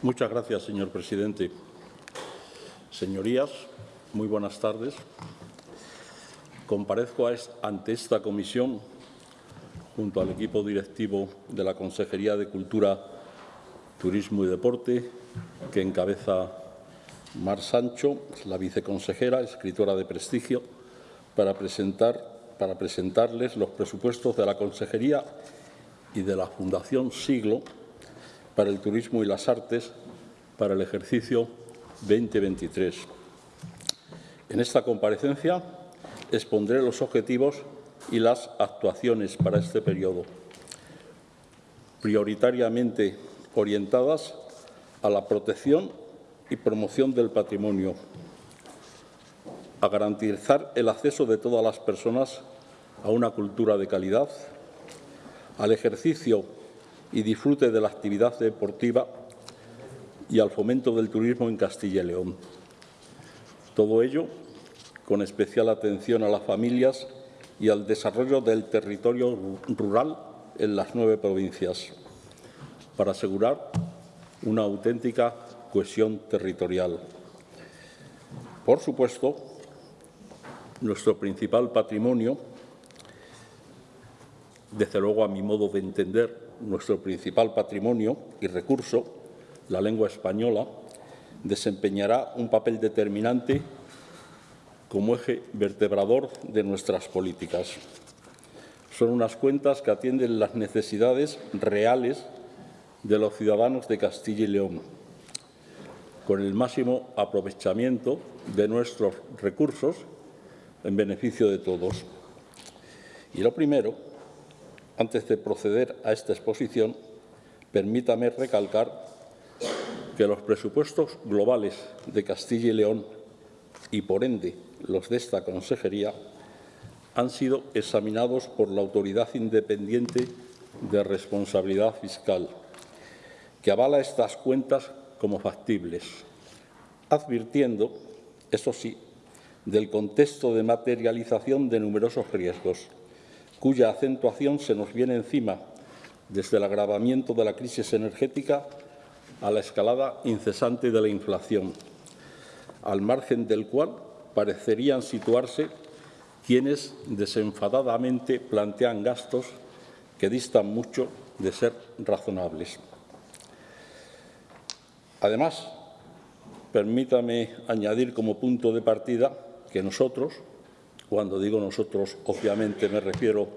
Muchas gracias, señor presidente. Señorías, muy buenas tardes. Comparezco ante esta comisión junto al equipo directivo de la Consejería de Cultura, Turismo y Deporte, que encabeza Mar Sancho, la viceconsejera, escritora de prestigio, para, presentar, para presentarles los presupuestos de la Consejería y de la Fundación Siglo para el Turismo y las Artes para el ejercicio 2023. En esta comparecencia expondré los objetivos y las actuaciones para este periodo, prioritariamente orientadas a la protección y promoción del patrimonio, a garantizar el acceso de todas las personas a una cultura de calidad, al ejercicio y disfrute de la actividad deportiva y al fomento del turismo en Castilla y León. Todo ello con especial atención a las familias y al desarrollo del territorio rural en las nueve provincias, para asegurar una auténtica cohesión territorial. Por supuesto, nuestro principal patrimonio, desde luego a mi modo de entender, nuestro principal patrimonio y recurso, la lengua española, desempeñará un papel determinante como eje vertebrador de nuestras políticas. Son unas cuentas que atienden las necesidades reales de los ciudadanos de Castilla y León, con el máximo aprovechamiento de nuestros recursos en beneficio de todos. Y lo primero, antes de proceder a esta exposición, permítame recalcar que los presupuestos globales de Castilla y León y, por ende, los de esta consejería, han sido examinados por la Autoridad Independiente de Responsabilidad Fiscal, que avala estas cuentas como factibles, advirtiendo, eso sí, del contexto de materialización de numerosos riesgos, cuya acentuación se nos viene encima desde el agravamiento de la crisis energética a la escalada incesante de la inflación, al margen del cual parecerían situarse quienes desenfadadamente plantean gastos que distan mucho de ser razonables. Además, permítame añadir como punto de partida que nosotros, cuando digo nosotros, obviamente me refiero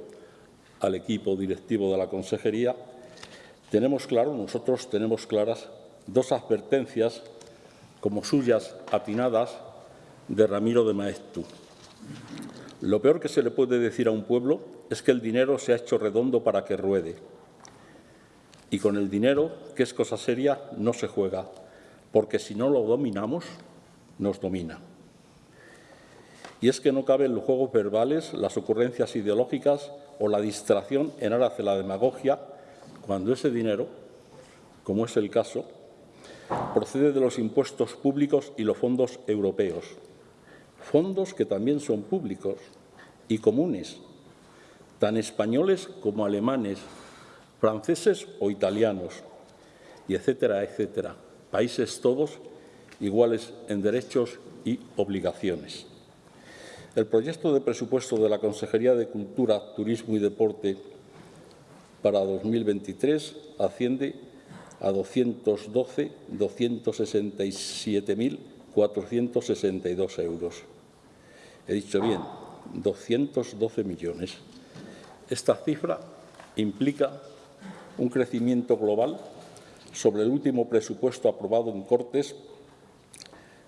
al equipo directivo de la Consejería, tenemos claro, nosotros tenemos claras dos advertencias como suyas atinadas de Ramiro de Maestu. Lo peor que se le puede decir a un pueblo es que el dinero se ha hecho redondo para que ruede. Y con el dinero, que es cosa seria, no se juega, porque si no lo dominamos, nos domina. Y es que no caben los juegos verbales, las ocurrencias ideológicas o la distracción en aras de la demagogia cuando ese dinero, como es el caso, procede de los impuestos públicos y los fondos europeos, fondos que también son públicos y comunes, tan españoles como alemanes, franceses o italianos, y etcétera, etcétera. Países todos iguales en derechos y obligaciones. El proyecto de presupuesto de la Consejería de Cultura, Turismo y Deporte para 2023 asciende a 212.267.462 euros. He dicho bien, 212 millones. Esta cifra implica un crecimiento global sobre el último presupuesto aprobado en Cortes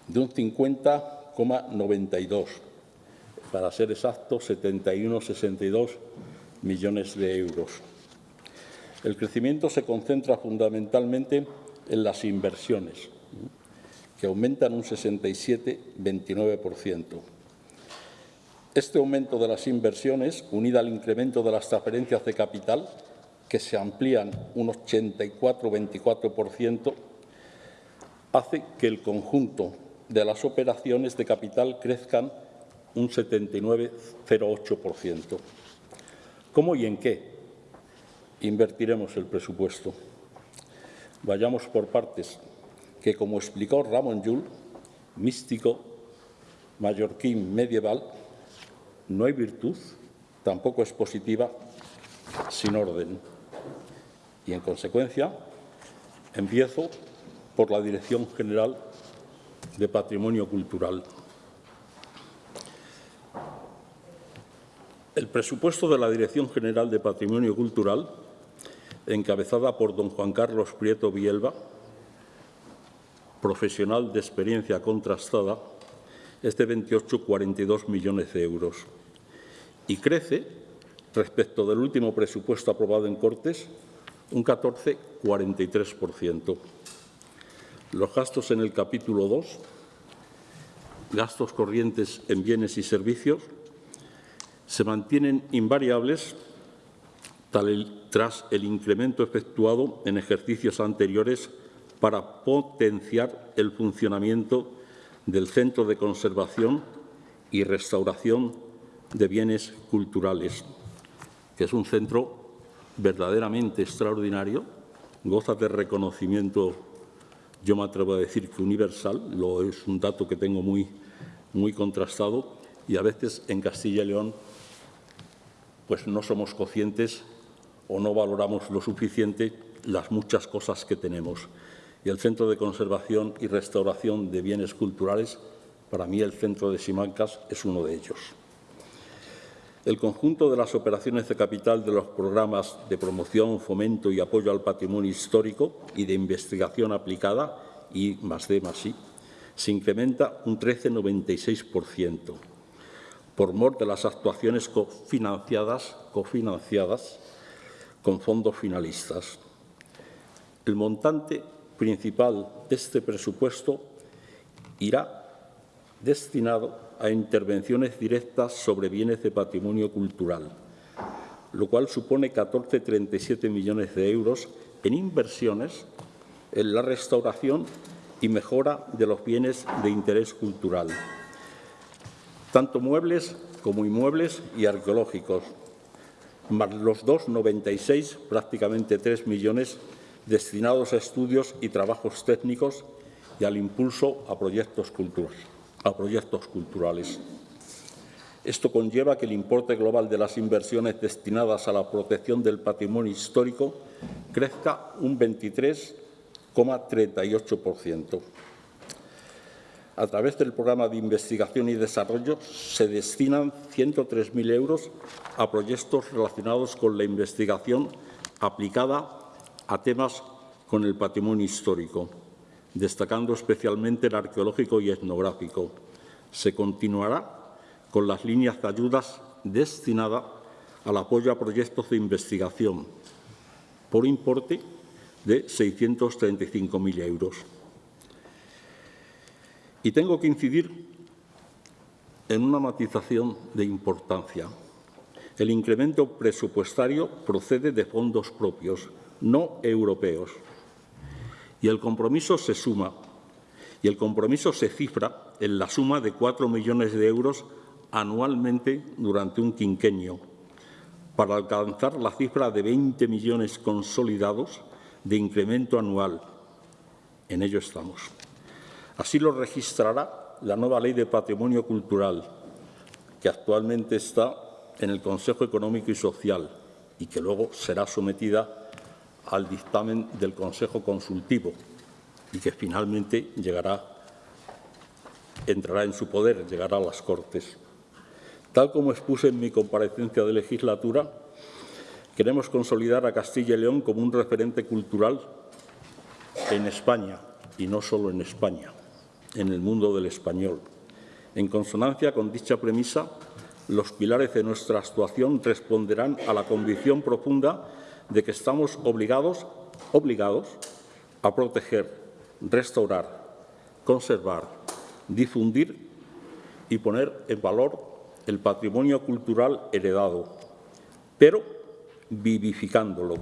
de un 50,92, para ser exacto, 71,62 millones de euros. El crecimiento se concentra fundamentalmente en las inversiones, que aumentan un 67,29%. Este aumento de las inversiones, unida al incremento de las transferencias de capital, que se amplían un 84,24%, hace que el conjunto de las operaciones de capital crezcan un 79,08%. ¿Cómo y en qué invertiremos el presupuesto? Vayamos por partes. que, como explicó Ramón Llull, místico mallorquín medieval, no hay virtud, tampoco es positiva, sin orden. Y, en consecuencia, empiezo por la Dirección General de Patrimonio Cultural. El presupuesto de la Dirección General de Patrimonio Cultural, encabezada por don Juan Carlos Prieto Bielba, profesional de experiencia contrastada, es de 28,42 millones de euros y crece respecto del último presupuesto aprobado en Cortes un 14,43%. Los gastos en el capítulo 2, gastos corrientes en bienes y servicios, se mantienen invariables tras el incremento efectuado en ejercicios anteriores para potenciar el funcionamiento del Centro de Conservación y Restauración de Bienes Culturales, que es un centro verdaderamente extraordinario, goza de reconocimiento, yo me atrevo a decir que universal, lo es un dato que tengo muy, muy contrastado, y a veces en Castilla y León pues no somos conscientes o no valoramos lo suficiente las muchas cosas que tenemos. Y el Centro de Conservación y Restauración de Bienes Culturales, para mí el Centro de Simancas es uno de ellos. El conjunto de las operaciones de capital de los programas de promoción, fomento y apoyo al patrimonio histórico y de investigación aplicada, y más D más I, se incrementa un 13,96% por mor de las actuaciones cofinanciadas, cofinanciadas con fondos finalistas. El montante principal de este presupuesto irá destinado a intervenciones directas sobre bienes de patrimonio cultural, lo cual supone 14,37 millones de euros en inversiones en la restauración y mejora de los bienes de interés cultural tanto muebles como inmuebles y arqueológicos, más los 2,96, prácticamente 3 millones, destinados a estudios y trabajos técnicos y al impulso a proyectos, a proyectos culturales. Esto conlleva que el importe global de las inversiones destinadas a la protección del patrimonio histórico crezca un 23,38%. A través del programa de investigación y desarrollo se destinan 103.000 euros a proyectos relacionados con la investigación aplicada a temas con el patrimonio histórico, destacando especialmente el arqueológico y etnográfico. Se continuará con las líneas de ayudas destinadas al apoyo a proyectos de investigación por importe de 635.000 euros. Y tengo que incidir en una matización de importancia. El incremento presupuestario procede de fondos propios, no europeos. Y el compromiso se suma, y el compromiso se cifra en la suma de cuatro millones de euros anualmente durante un quinquenio, para alcanzar la cifra de 20 millones consolidados de incremento anual. En ello estamos. Así lo registrará la nueva Ley de Patrimonio Cultural, que actualmente está en el Consejo Económico y Social y que luego será sometida al dictamen del Consejo Consultivo y que finalmente llegará, entrará en su poder, llegará a las Cortes. Tal como expuse en mi comparecencia de legislatura, queremos consolidar a Castilla y León como un referente cultural en España y no solo en España en el mundo del español. En consonancia con dicha premisa, los pilares de nuestra actuación responderán a la convicción profunda de que estamos obligados, obligados a proteger, restaurar, conservar, difundir y poner en valor el patrimonio cultural heredado, pero vivificándolo,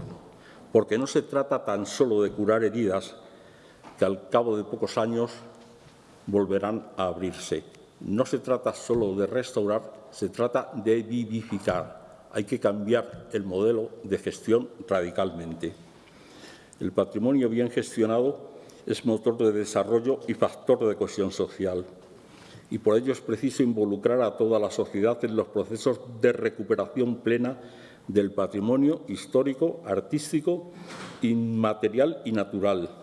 porque no se trata tan solo de curar heridas que al cabo de pocos años volverán a abrirse. No se trata solo de restaurar, se trata de vivificar. Hay que cambiar el modelo de gestión radicalmente. El patrimonio bien gestionado es motor de desarrollo y factor de cohesión social. Y por ello es preciso involucrar a toda la sociedad en los procesos de recuperación plena del patrimonio histórico, artístico, inmaterial y natural.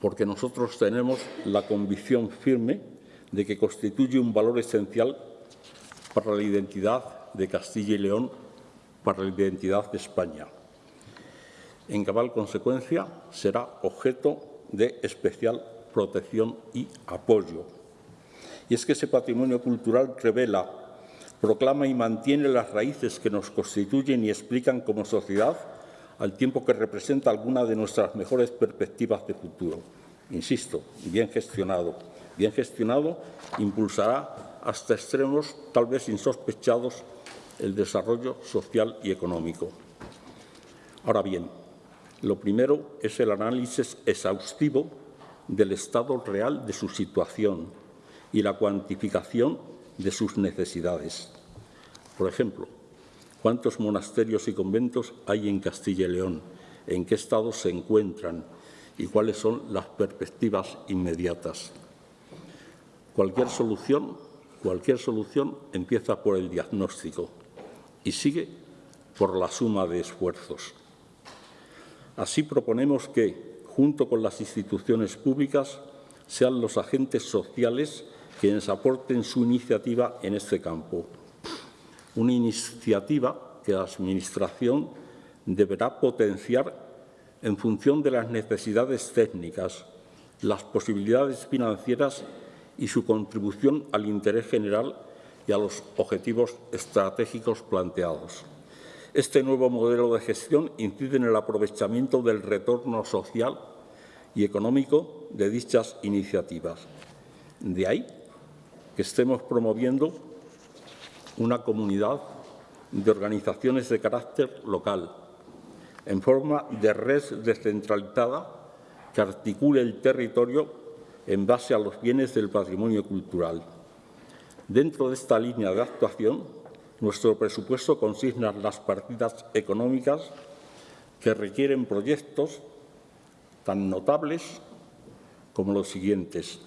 Porque nosotros tenemos la convicción firme de que constituye un valor esencial para la identidad de Castilla y León, para la identidad de España en cabal consecuencia, será objeto de especial protección y apoyo. Y es que ese patrimonio cultural revela, proclama y mantiene las raíces que nos constituyen y explican como sociedad, al tiempo que representa alguna de nuestras mejores perspectivas de futuro. Insisto, bien gestionado. Bien gestionado impulsará hasta extremos tal vez insospechados el desarrollo social y económico. Ahora bien, lo primero es el análisis exhaustivo del estado real de su situación y la cuantificación de sus necesidades. Por ejemplo, ¿cuántos monasterios y conventos hay en Castilla y León? ¿En qué estado se encuentran? ¿Y cuáles son las perspectivas inmediatas? Cualquier solución, cualquier solución empieza por el diagnóstico y sigue por la suma de esfuerzos. Así proponemos que, junto con las instituciones públicas, sean los agentes sociales quienes aporten su iniciativa en este campo. Una iniciativa que la Administración deberá potenciar en función de las necesidades técnicas, las posibilidades financieras y su contribución al interés general y a los objetivos estratégicos planteados. Este nuevo modelo de gestión incide en el aprovechamiento del retorno social y económico de dichas iniciativas. De ahí que estemos promoviendo una comunidad de organizaciones de carácter local, en forma de red descentralizada que articule el territorio en base a los bienes del patrimonio cultural. Dentro de esta línea de actuación, nuestro presupuesto consigna las partidas económicas que requieren proyectos tan notables como los siguientes.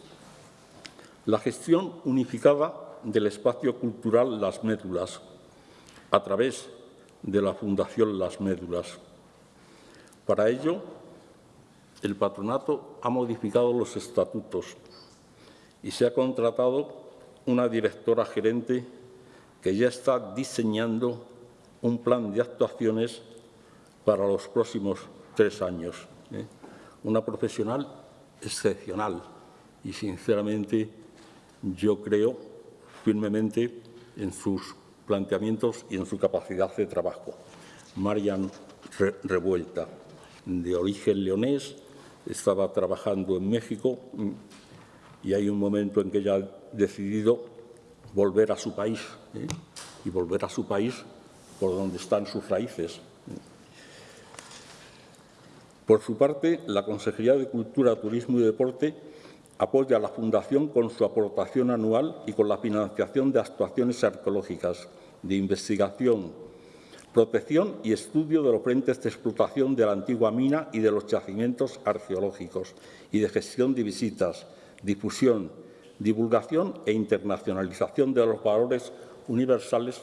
La gestión unificada del espacio cultural Las Médulas a través de la Fundación Las Médulas. Para ello, el patronato ha modificado los estatutos y se ha contratado una directora gerente que ya está diseñando un plan de actuaciones para los próximos tres años. ¿eh? Una profesional excepcional y, sinceramente, yo creo firmemente en sus planteamientos y en su capacidad de trabajo. Marian Revuelta, de origen leonés, estaba trabajando en México y hay un momento en que ella ha decidido volver a su país ¿eh? y volver a su país por donde están sus raíces. Por su parte, la Consejería de Cultura, Turismo y Deporte apoya a la Fundación con su aportación anual y con la financiación de actuaciones arqueológicas, de investigación, protección y estudio de los frentes de explotación de la antigua mina y de los yacimientos arqueológicos y de gestión de visitas, difusión, divulgación e internacionalización de los valores universales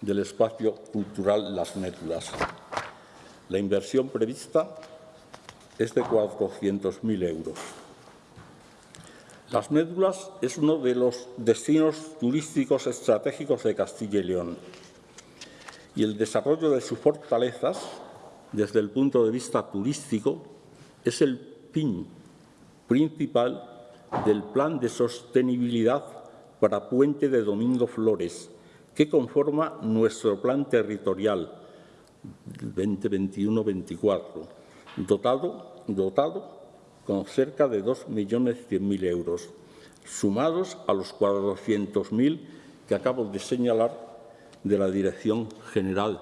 del espacio cultural Las Médulas. La inversión prevista es de 400.000 euros. Las Médulas es uno de los destinos turísticos estratégicos de Castilla y León. Y el desarrollo de sus fortalezas desde el punto de vista turístico es el pin principal del Plan de Sostenibilidad para Puente de Domingo Flores, que conforma nuestro plan territorial 2021-24, dotado, dotado con cerca de 2.100.000 euros, sumados a los 400.000 que acabo de señalar de la Dirección General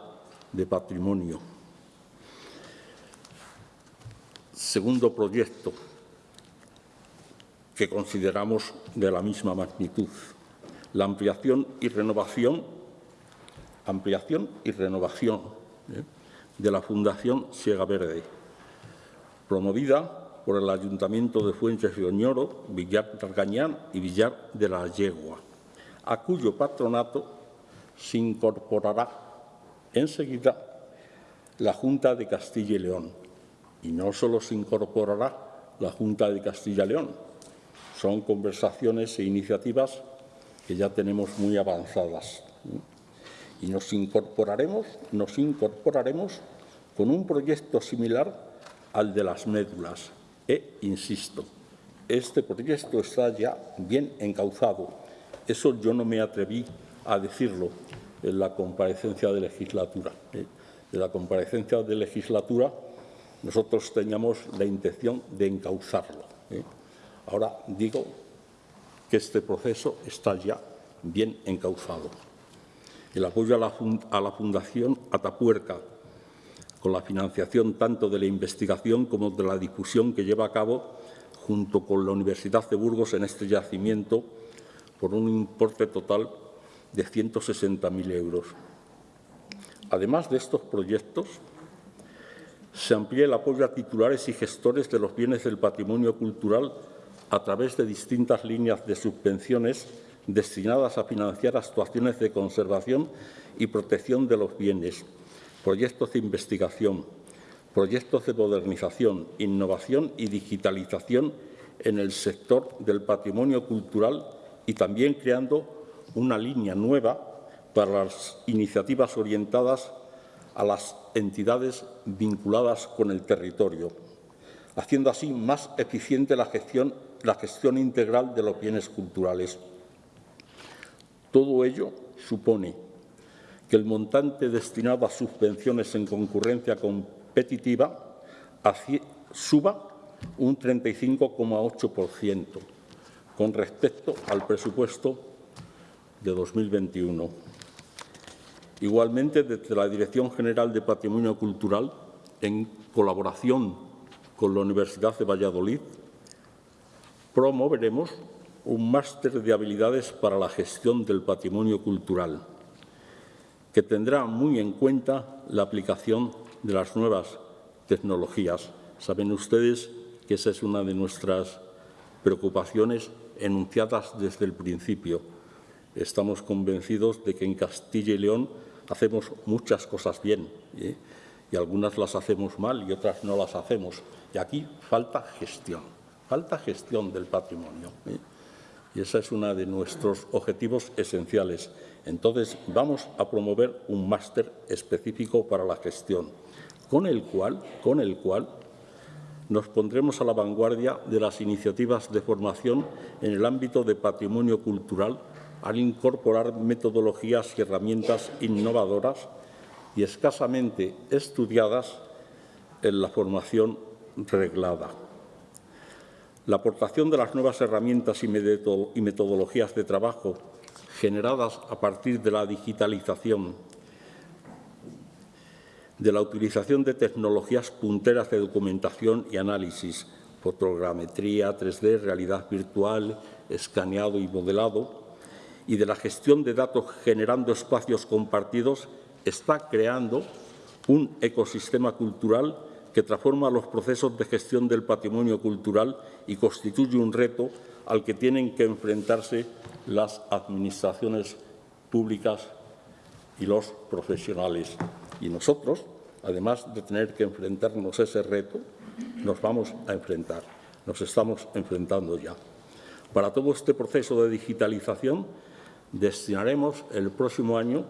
de Patrimonio. Segundo proyecto, que consideramos de la misma magnitud. La ampliación y renovación, ampliación y renovación ¿eh? de la Fundación Siega Verde, promovida por el Ayuntamiento de Fuentes de Oñoro, Villar de Argañán y Villar de la Yegua, a cuyo patronato se incorporará enseguida la Junta de Castilla y León. Y no solo se incorporará la Junta de Castilla y León, son conversaciones e iniciativas que ya tenemos muy avanzadas. Y nos incorporaremos, nos incorporaremos con un proyecto similar al de las médulas. E, insisto, este proyecto está ya bien encauzado. Eso yo no me atreví a decirlo en la comparecencia de legislatura. ¿eh? En la comparecencia de legislatura nosotros teníamos la intención de encauzarlo. ¿eh? Ahora digo que este proceso está ya bien encauzado. El apoyo a la Fundación Atapuerca, con la financiación tanto de la investigación como de la difusión que lleva a cabo junto con la Universidad de Burgos en este yacimiento por un importe total de 160.000 euros. Además de estos proyectos, se amplía el apoyo a titulares y gestores de los bienes del patrimonio cultural a través de distintas líneas de subvenciones destinadas a financiar actuaciones de conservación y protección de los bienes, proyectos de investigación, proyectos de modernización, innovación y digitalización en el sector del patrimonio cultural y también creando una línea nueva para las iniciativas orientadas a las entidades vinculadas con el territorio, haciendo así más eficiente la gestión, integral de los bienes culturales. Todo ello supone que el montante destinado a subvenciones en concurrencia competitiva suba un 35,8% con respecto al presupuesto de 2021. Igualmente, desde la Dirección General de Patrimonio Cultural, en colaboración con la Universidad de Valladolid, promoveremos un máster de habilidades para la gestión del patrimonio cultural, que tendrá muy en cuenta la aplicación de las nuevas tecnologías. Saben ustedes que esa es una de nuestras preocupaciones enunciadas desde el principio. Estamos convencidos de que en Castilla y León hacemos muchas cosas bien ¿eh? y algunas las hacemos mal y otras no las hacemos. Y aquí falta gestión, falta gestión del patrimonio. ¿eh? Y ese es uno de nuestros objetivos esenciales. Entonces, vamos a promover un máster específico para la gestión, con el cual, con el cual nos pondremos a la vanguardia de las iniciativas de formación en el ámbito de patrimonio cultural al incorporar metodologías y herramientas innovadoras y escasamente estudiadas en la formación reglada. La aportación de las nuevas herramientas y metodologías de trabajo generadas a partir de la digitalización, de la utilización de tecnologías punteras de documentación y análisis, fotogrametría, 3D, realidad virtual, escaneado y modelado, y de la gestión de datos generando espacios compartidos, está creando un ecosistema cultural que transforma los procesos de gestión del patrimonio cultural y constituye un reto al que tienen que enfrentarse las administraciones públicas y los profesionales. Y nosotros, además de tener que enfrentarnos a ese reto, nos vamos a enfrentar, nos estamos enfrentando ya. Para todo este proceso de digitalización destinaremos el próximo año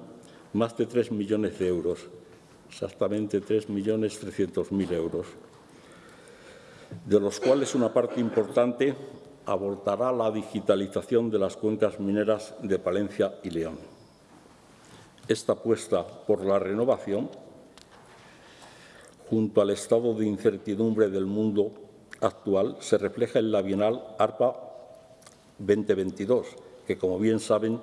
más de 3 millones de euros, exactamente 3.300.000 euros, de los cuales una parte importante abortará la digitalización de las cuencas mineras de Palencia y León. Esta apuesta por la renovación, junto al estado de incertidumbre del mundo actual, se refleja en la Bienal ARPA 2022, que, como bien saben,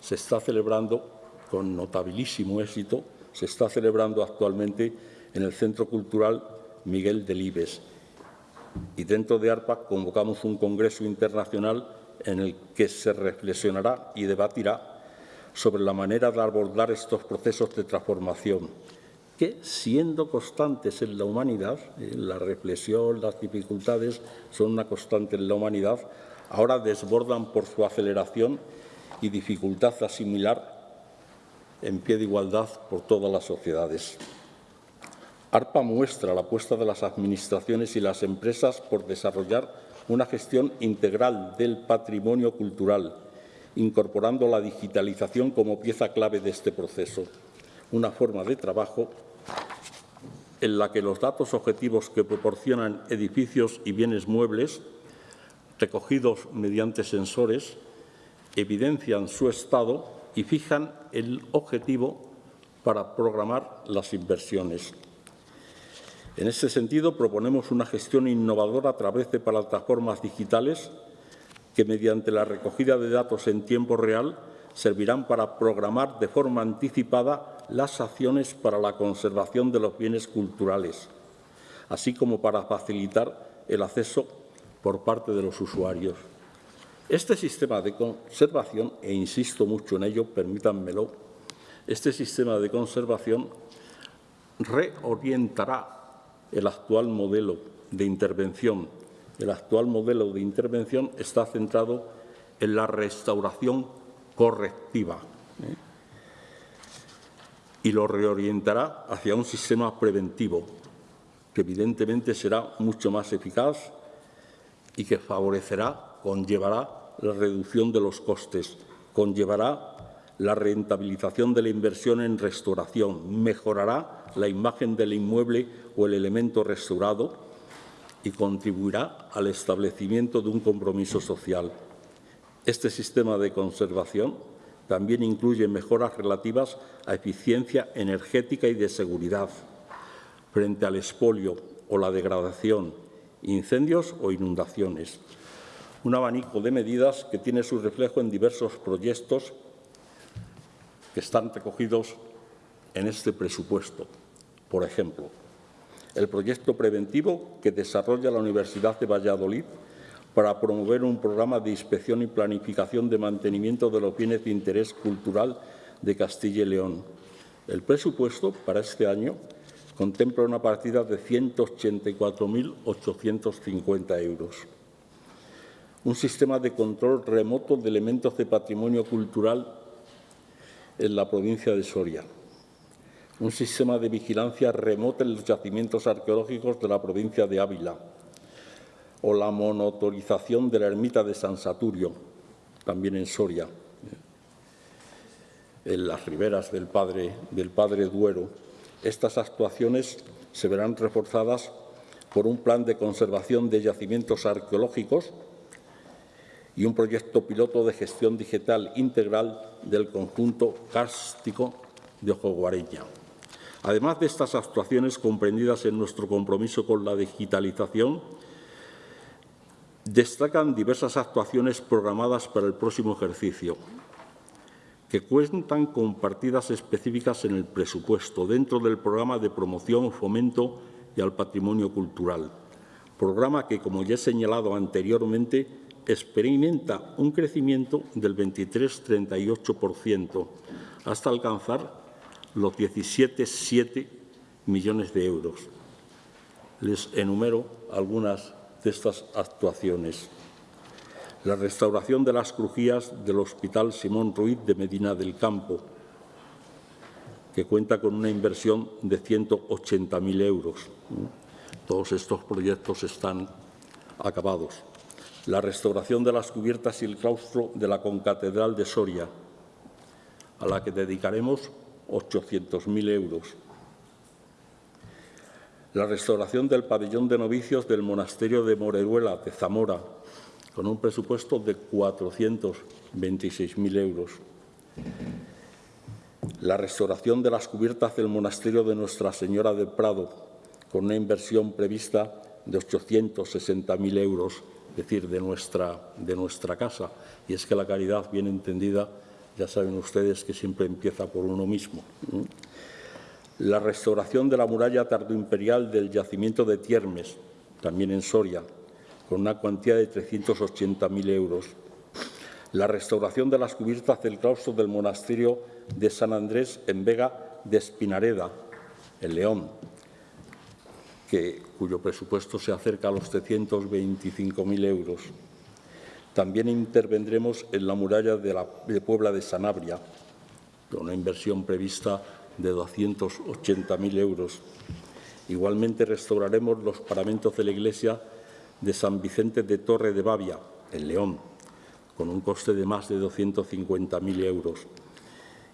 se está celebrando con notabilísimo éxito, se está celebrando actualmente en el Centro Cultural Miguel Delibes. Y dentro de ARPA convocamos un congreso internacional en el que se reflexionará y debatirá sobre la manera de abordar estos procesos de transformación que, siendo constantes en la humanidad, eh, la reflexión, las dificultades son una constante en la humanidad, ahora desbordan por su aceleración y dificultad asimilar en pie de igualdad por todas las sociedades. ARPA muestra la apuesta de las administraciones y las empresas por desarrollar una gestión integral del patrimonio cultural, incorporando la digitalización como pieza clave de este proceso, una forma de trabajo en la que los datos objetivos que proporcionan edificios y bienes muebles, recogidos mediante sensores, evidencian su estado y fijan el objetivo para programar las inversiones. En este sentido, proponemos una gestión innovadora a través de plataformas digitales que, mediante la recogida de datos en tiempo real, servirán para programar de forma anticipada las acciones para la conservación de los bienes culturales, así como para facilitar el acceso por parte de los usuarios. Este sistema de conservación, e insisto mucho en ello, permítanmelo, este sistema de conservación reorientará el actual modelo de intervención. El actual modelo de intervención está centrado en la restauración correctiva ¿eh? y lo reorientará hacia un sistema preventivo que evidentemente será mucho más eficaz y que favorecerá, conllevará la reducción de los costes, conllevará la rentabilización de la inversión en restauración, mejorará la imagen del inmueble o el elemento restaurado y contribuirá al establecimiento de un compromiso social. Este sistema de conservación también incluye mejoras relativas a eficiencia energética y de seguridad frente al expolio o la degradación, incendios o inundaciones. Un abanico de medidas que tiene su reflejo en diversos proyectos que están recogidos en este presupuesto. Por ejemplo, el proyecto preventivo que desarrolla la Universidad de Valladolid para promover un programa de inspección y planificación de mantenimiento de los bienes de interés cultural de Castilla y León. El presupuesto para este año contempla una partida de 184.850 euros. Un sistema de control remoto de elementos de patrimonio cultural en la provincia de Soria un sistema de vigilancia remota en los yacimientos arqueológicos de la provincia de Ávila, o la monotorización de la ermita de San Saturio, también en Soria, en las riberas del Padre, del Padre Duero. Estas actuaciones se verán reforzadas por un plan de conservación de yacimientos arqueológicos y un proyecto piloto de gestión digital integral del conjunto kárstico de Ojo Guareña. Además de estas actuaciones comprendidas en nuestro compromiso con la digitalización, destacan diversas actuaciones programadas para el próximo ejercicio, que cuentan con partidas específicas en el presupuesto dentro del programa de promoción, fomento y al patrimonio cultural, programa que, como ya he señalado anteriormente, experimenta un crecimiento del 23-38%, hasta alcanzar los 17,7 millones de euros. Les enumero algunas de estas actuaciones. La restauración de las crujías del Hospital Simón Ruiz de Medina del Campo, que cuenta con una inversión de 180.000 euros. Todos estos proyectos están acabados. La restauración de las cubiertas y el claustro de la Concatedral de Soria, a la que dedicaremos 800.000 euros. La restauración del pabellón de novicios del monasterio de Moreruela, de Zamora, con un presupuesto de 426.000 euros. La restauración de las cubiertas del monasterio de Nuestra Señora del Prado, con una inversión prevista de 860.000 euros, decir, de nuestra, de nuestra casa. Y es que la caridad, bien entendida, ya saben ustedes que siempre empieza por uno mismo. La restauración de la muralla tardoimperial del yacimiento de Tiermes, también en Soria, con una cuantía de 380.000 euros. La restauración de las cubiertas del claustro del monasterio de San Andrés en Vega de Espinareda, en León, que, cuyo presupuesto se acerca a los 325.000 euros. También intervendremos en la muralla de, la, de Puebla de Sanabria, con una inversión prevista de 280.000 euros. Igualmente restauraremos los paramentos de la iglesia de San Vicente de Torre de Bavia, en León, con un coste de más de 250.000 euros,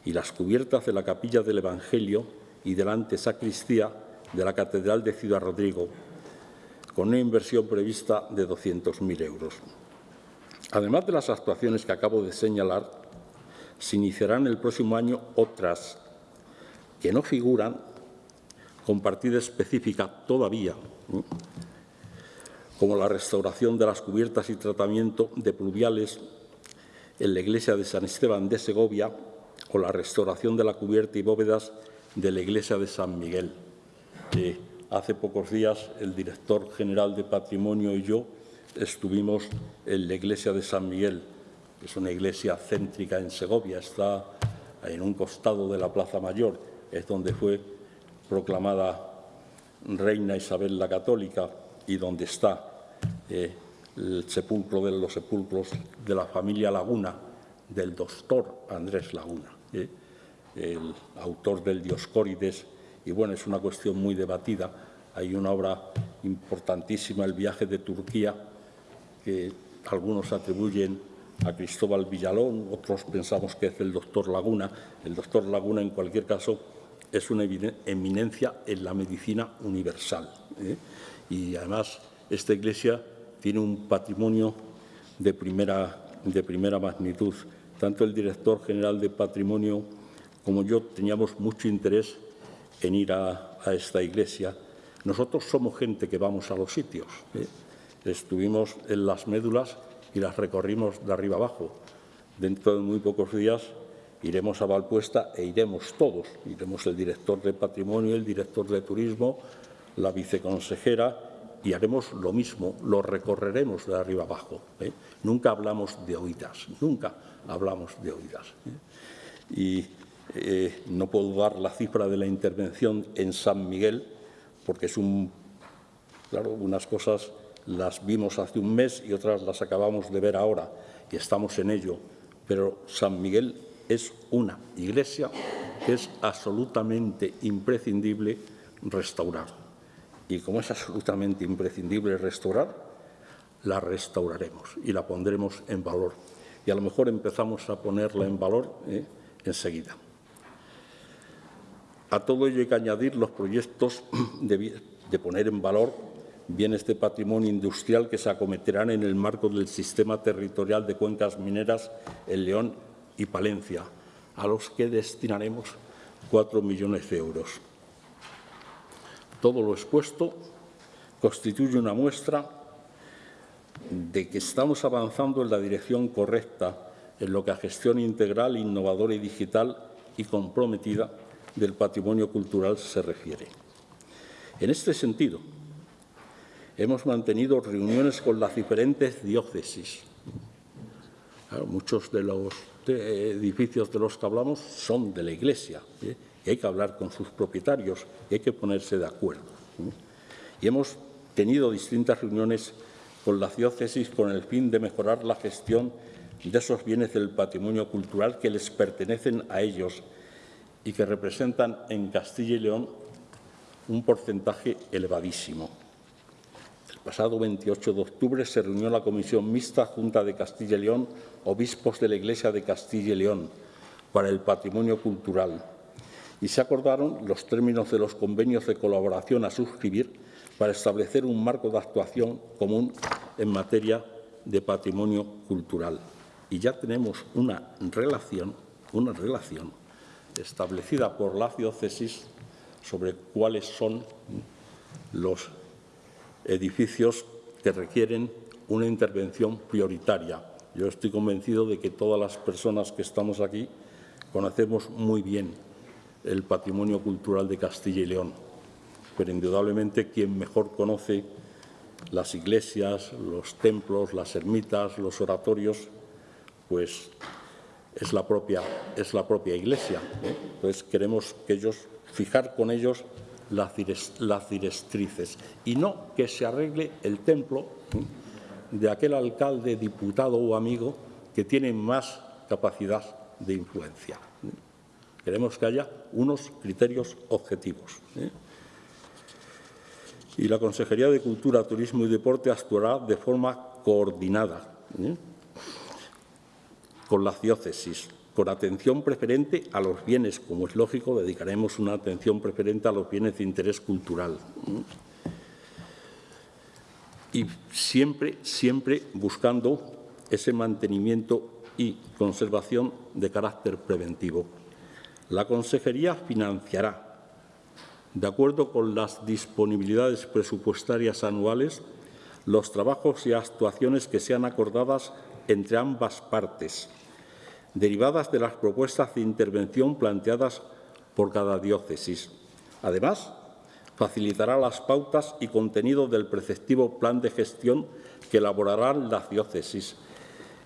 y las cubiertas de la capilla del Evangelio y delante sacristía de la Catedral de Ciudad Rodrigo, con una inversión prevista de 200.000 euros. Además de las actuaciones que acabo de señalar, se iniciarán el próximo año otras que no figuran con partida específica todavía, como la restauración de las cubiertas y tratamiento de pluviales en la iglesia de San Esteban de Segovia o la restauración de la cubierta y bóvedas de la iglesia de San Miguel. Hace pocos días el director general de Patrimonio y yo estuvimos en la iglesia de San Miguel, que es una iglesia céntrica en Segovia, está en un costado de la Plaza Mayor, es donde fue proclamada reina Isabel la Católica y donde está eh, el sepulcro de los sepulcros de la familia Laguna, del doctor Andrés Laguna, eh, el autor del Dioscórides, y bueno, es una cuestión muy debatida. Hay una obra importantísima, El viaje de Turquía, que algunos atribuyen a Cristóbal Villalón, otros pensamos que es el doctor Laguna. El doctor Laguna, en cualquier caso, es una eminencia en la medicina universal. ¿eh? Y además, esta iglesia tiene un patrimonio de primera, de primera magnitud. Tanto el director general de Patrimonio como yo teníamos mucho interés en ir a, esta iglesia. Nosotros somos gente que vamos a los sitios. ¿eh? Estuvimos en las médulas y las recorrimos de arriba abajo. Dentro de muy pocos días iremos a Valpuesta e iremos todos. Iremos el director de Patrimonio, el director de Turismo, la viceconsejera y haremos lo mismo, lo recorreremos de arriba abajo. ¿eh? Nunca hablamos de oídas, nunca hablamos de oídas. ¿eh? Y eh, no puedo dar la cifra de la intervención en San Miguel, porque es un, claro, unas cosas las vimos hace un mes y otras las acabamos de ver ahora y estamos en ello. Pero San Miguel es una iglesia que es absolutamente imprescindible restaurar. Y como es absolutamente imprescindible restaurar, la restauraremos y la pondremos en valor. Y a lo mejor empezamos a ponerla en valor ¿eh? enseguida. A todo ello hay que añadir los proyectos de poner en valor bienes de patrimonio industrial que se acometerán en el marco del sistema territorial de cuencas mineras en León y Palencia, a los que destinaremos cuatro millones de euros. Todo lo expuesto constituye una muestra de que estamos avanzando en la dirección correcta en lo que a gestión integral, innovadora y digital y comprometida del patrimonio cultural se refiere. En este sentido, hemos mantenido reuniones con las diferentes diócesis. muchos de los edificios de los que hablamos son de la Iglesia ¿eh? y hay que hablar con sus propietarios y hay que ponerse de acuerdo. ¿eh? Y hemos tenido distintas reuniones con las diócesis con el fin de mejorar la gestión de esos bienes del patrimonio cultural que les pertenecen a ellos y que representan en Castilla y León un porcentaje elevadísimo pasado 28 de octubre se reunió la Comisión Mixta Junta de Castilla y León, obispos de la Iglesia de Castilla y León, para el patrimonio cultural y se acordaron los términos de los convenios de colaboración a suscribir para establecer un marco de actuación común en materia de patrimonio cultural. Y ya tenemos una relación, una relación establecida por la diócesis sobre cuáles son los edificios que requieren una intervención prioritaria. Yo estoy convencido de que todas las personas que estamos aquí conocemos muy bien el patrimonio cultural de Castilla y León, pero indudablemente quien mejor conoce las iglesias, los templos, las ermitas, los oratorios, pues es la propia, es la propia iglesia. Entonces queremos que ellos, fijar con ellos las, directrices y no que se arregle el templo de aquel alcalde, diputado o amigo que tiene más capacidad de influencia. Queremos que haya unos criterios objetivos. ¿eh? Y la Consejería de Cultura, Turismo y Deporte actuará de forma coordinada ¿eh? Con las diócesis, con atención preferente a los bienes, como es lógico, dedicaremos una atención preferente a los bienes de interés cultural. Y siempre, siempre buscando ese mantenimiento y conservación de carácter preventivo. La Consejería financiará, de acuerdo con las disponibilidades presupuestarias anuales, los trabajos y actuaciones que sean acordadas entre ambas partes, derivadas de las propuestas de intervención planteadas por cada diócesis. Además, facilitará las pautas y contenido del preceptivo plan de gestión que elaborarán las diócesis,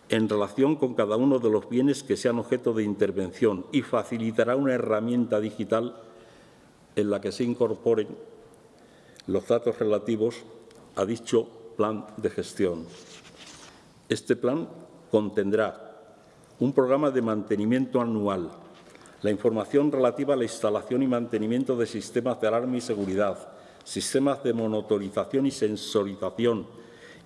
en relación con cada uno de los bienes que sean objeto de intervención y facilitará una herramienta digital en la que se incorporen los datos relativos a dicho plan de gestión. Este plan contendrá un programa de mantenimiento anual, la información relativa a la instalación y mantenimiento de sistemas de alarma y seguridad, sistemas de monitorización y sensorización,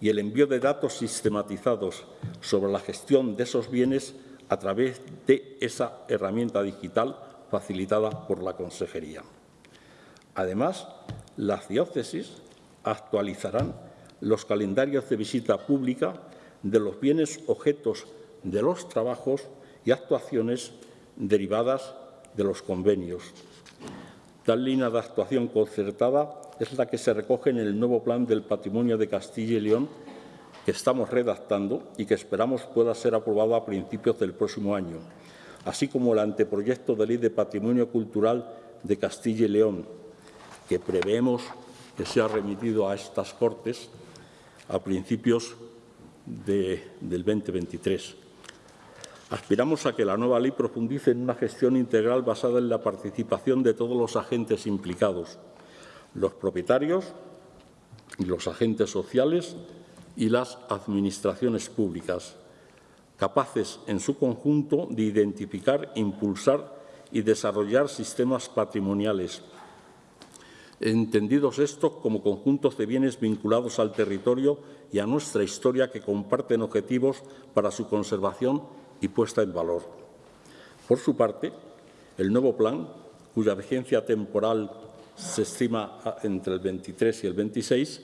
y el envío de datos sistematizados sobre la gestión de esos bienes a través de esa herramienta digital facilitada por la Consejería. Además, las diócesis actualizarán los calendarios de visita pública de los bienes objetos de los trabajos y actuaciones derivadas de los convenios. Tal línea de actuación concertada es la que se recoge en el nuevo Plan del Patrimonio de Castilla y León que estamos redactando y que esperamos pueda ser aprobado a principios del próximo año, así como el anteproyecto de Ley de Patrimonio Cultural de Castilla y León, que preveemos que sea remitido a estas Cortes a principios del 2023. Aspiramos a que la nueva ley profundice en una gestión integral basada en la participación de todos los agentes implicados, los propietarios los agentes sociales y las administraciones públicas, capaces en su conjunto de identificar, impulsar y desarrollar sistemas patrimoniales, entendidos estos como conjuntos de bienes vinculados al territorio y a nuestra historia que comparten objetivos para su conservación y puesta en valor. Por su parte, el nuevo plan, cuya vigencia temporal se estima entre el 23 y el 26,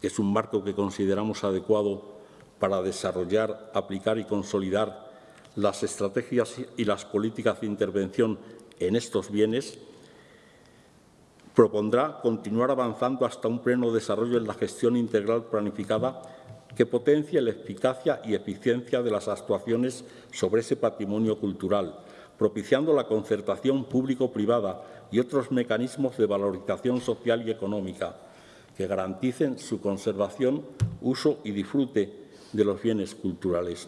que es un marco que consideramos adecuado para desarrollar, aplicar y consolidar las estrategias y las políticas de intervención en estos bienes, propondrá continuar avanzando hasta un pleno desarrollo en la gestión integral planificada que potencie la eficacia y eficiencia de las actuaciones sobre ese patrimonio cultural, propiciando la concertación público-privada y otros mecanismos de valorización social y económica que garanticen su conservación, uso y disfrute de los bienes culturales.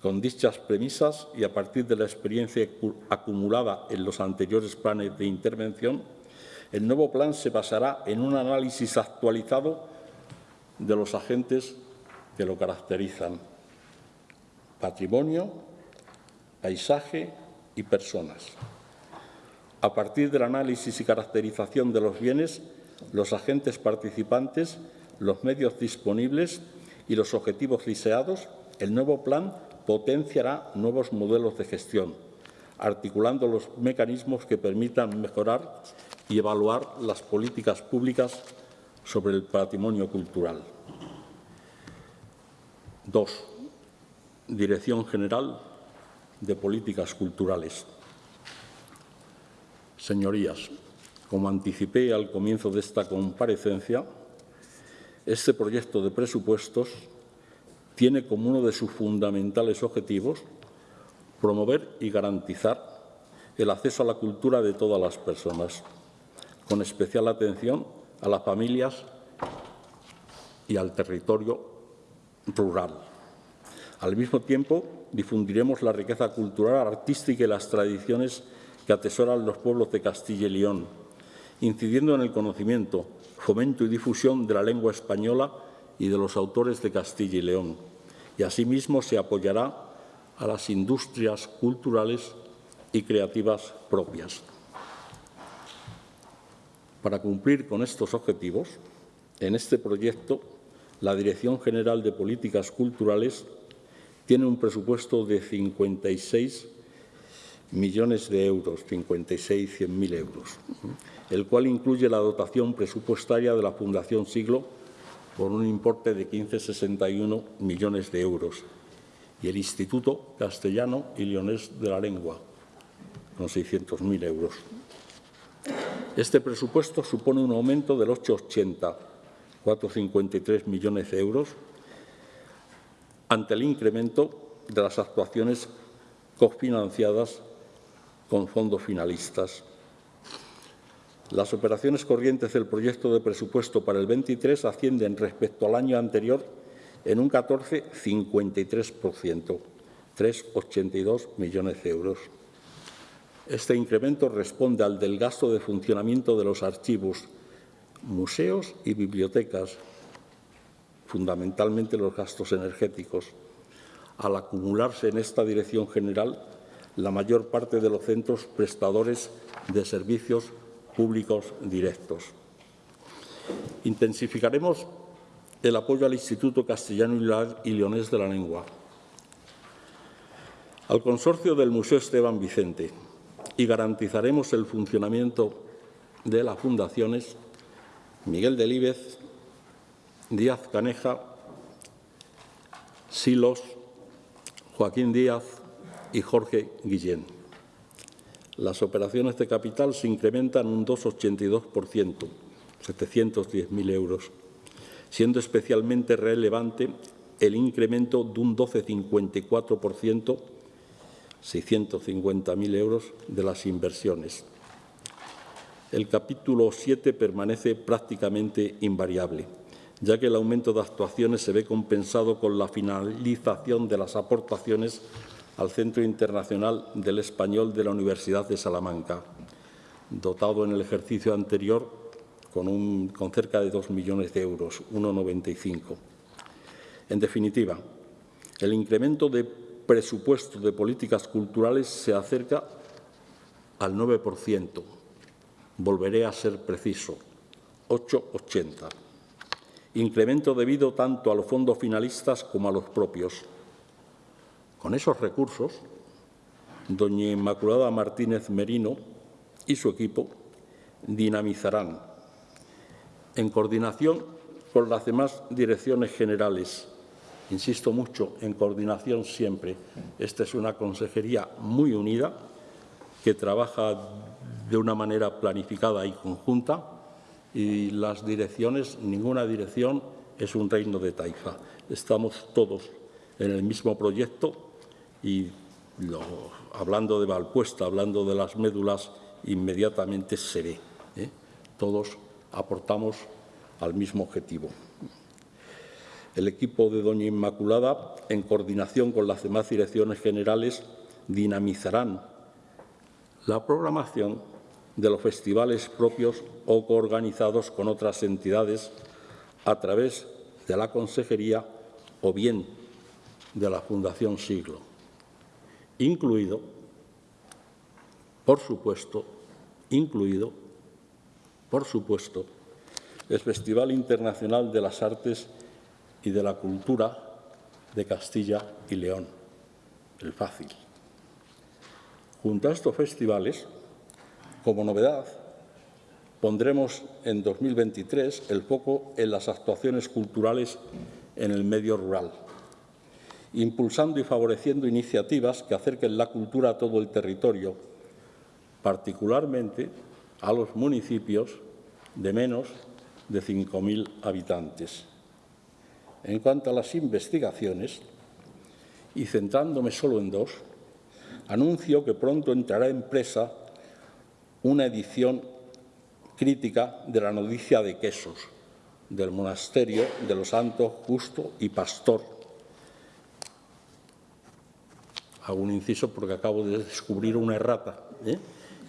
Con dichas premisas y a partir de la experiencia acumulada en los anteriores planes de intervención, el nuevo plan se basará en un análisis actualizado de los agentes que lo caracterizan. Patrimonio, paisaje y personas. A partir del análisis y caracterización de los bienes, los agentes participantes, los medios disponibles y los objetivos deseados, el nuevo plan potenciará nuevos modelos de gestión, articulando los mecanismos que permitan mejorar y evaluar las políticas públicas sobre el patrimonio cultural. Dos. Dirección General de Políticas Culturales. Señorías, como anticipé al comienzo de esta comparecencia, este proyecto de presupuestos tiene como uno de sus fundamentales objetivos promover y garantizar el acceso a la cultura de todas las personas, con especial atención a las familias y al territorio rural. Al mismo tiempo, difundiremos la riqueza cultural, artística y las tradiciones que atesoran los pueblos de Castilla y León, incidiendo en el conocimiento, fomento y difusión de la lengua española y de los autores de Castilla y León. Y asimismo se apoyará a las industrias culturales y creativas propias. Para cumplir con estos objetivos, en este proyecto, la Dirección General de Políticas Culturales tiene un presupuesto de 56 millones de euros, 56, 100 mil euros, el cual incluye la dotación presupuestaria de la Fundación Siglo por un importe de 15,61 millones de euros y el Instituto Castellano y Leonés de la Lengua, con 600.000 euros. Este presupuesto supone un aumento del 8,80, 4,53 millones de euros, ante el incremento de las actuaciones cofinanciadas con fondos finalistas. Las operaciones corrientes del proyecto de presupuesto para el 23 ascienden respecto al año anterior en un 14,53%, 3,82 millones de euros. Este incremento responde al del gasto de funcionamiento de los archivos, museos y bibliotecas, fundamentalmente los gastos energéticos, al acumularse en esta dirección general la mayor parte de los centros prestadores de servicios públicos directos. Intensificaremos el apoyo al Instituto Castellano y Leonés de la Lengua, al consorcio del Museo Esteban Vicente, y garantizaremos el funcionamiento de las fundaciones Miguel Delíbez, Díaz Caneja, Silos, Joaquín Díaz y Jorge Guillén. Las operaciones de capital se incrementan un 2,82%, 710.000 euros, siendo especialmente relevante el incremento de un 12,54%, 650.000 euros de las inversiones. El capítulo 7 permanece prácticamente invariable, ya que el aumento de actuaciones se ve compensado con la finalización de las aportaciones al Centro Internacional del Español de la Universidad de Salamanca, dotado en el ejercicio anterior con, cerca de 2 millones de euros, 1,95. En definitiva, el incremento de presupuesto de políticas culturales se acerca al 9%. Volveré a ser preciso, 8,80. Incremento debido tanto a los fondos finalistas como a los propios. Con esos recursos, doña Inmaculada Martínez Merino y su equipo dinamizarán, en coordinación con las demás direcciones generales, insisto mucho en coordinación siempre. Esta es una consejería muy unida que trabaja de una manera planificada y conjunta y las direcciones, ninguna dirección es un reino de taifa. Estamos todos en el mismo proyecto y hablando de Valpuesta, hablando de las médulas, inmediatamente se ve. ¿eh? Todos aportamos al mismo objetivo. El equipo de Doña Inmaculada, en coordinación con las demás direcciones generales, dinamizarán la programación de los festivales propios o coorganizados con otras entidades a través de la Consejería o bien de la Fundación Siglo, incluido, por supuesto, incluido, por supuesto, el Festival Internacional de las Artes y de la cultura de Castilla y León, el fácil. Junto a estos festivales, como novedad, pondremos en 2023 el foco en las actuaciones culturales en el medio rural, impulsando y favoreciendo iniciativas que acerquen la cultura a todo el territorio, particularmente a los municipios de menos de 5.000 habitantes. En cuanto a las investigaciones, y centrándome solo en dos, anuncio que pronto entrará en presa una edición crítica de la noticia de quesos del monasterio de los santos Justo y Pastor. Hago un inciso porque acabo de descubrir una errata. ¿eh?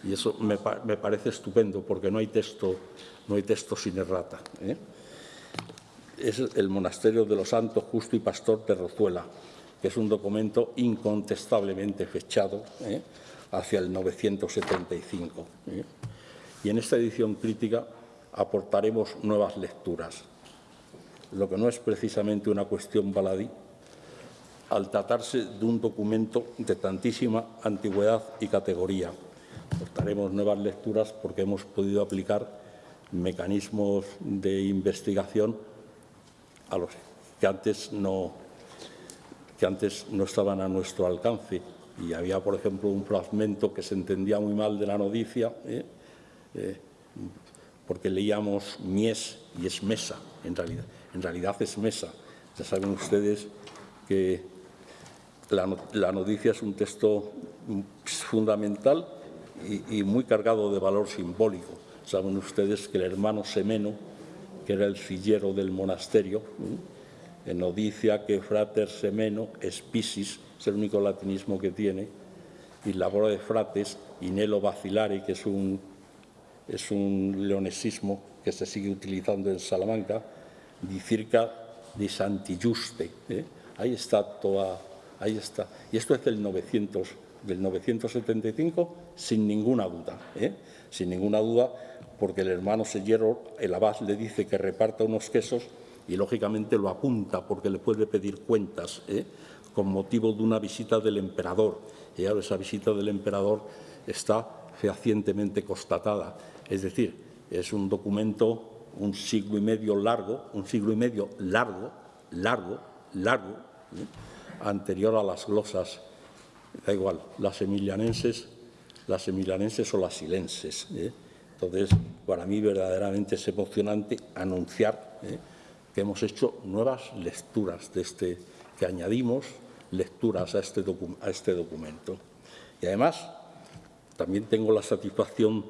Y eso me, parece estupendo porque no hay texto, no hay texto sin errata. ¿eh? Es el Monasterio de los Santos Justo y Pastor de Rozuela, que es un documento incontestablemente fechado ¿eh? hacia el 975. ¿eh? Y en esta edición crítica aportaremos nuevas lecturas, lo que no es precisamente una cuestión baladí, al tratarse de un documento de tantísima antigüedad y categoría. Aportaremos nuevas lecturas porque hemos podido aplicar mecanismos de investigación los que antes no, que antes no estaban a nuestro alcance. Y había, por ejemplo, un fragmento que se entendía muy mal de la noticia, ¿eh? Eh, porque leíamos mies y es mesa, en realidad. En realidad es mesa. Ya saben ustedes que la, noticia es un texto fundamental y, muy cargado de valor simbólico. Saben ustedes que el hermano Semeno, que era el sillero del monasterio, en noticia que frater semeno es pisis, es el único latinismo que tiene, y labor de frates, inelo vacilare, que es un, es un leonesismo que se sigue utilizando en Salamanca, di circa di Santi Giuste. ¿eh? Ahí está toda Ahí está. Y esto es del, 900, del 975 sin ninguna duda. ¿eh? Sin ninguna duda, porque el hermano Sellero, el abad, le dice que reparta unos quesos y lógicamente lo apunta porque le puede pedir cuentas ¿eh? con motivo de una visita del emperador. Y ahora esa visita del emperador está fehacientemente constatada. Es decir, es un documento un siglo y medio largo, un siglo y medio largo, largo, largo, ¿eh? anterior a las glosas, da igual, las emilianenses, las emilianenses o las silenses. ¿eh? Entonces, para mí verdaderamente es emocionante anunciar ¿eh? que hemos hecho nuevas lecturas de este, que añadimos lecturas a este, a este documento. Y además, también tengo la satisfacción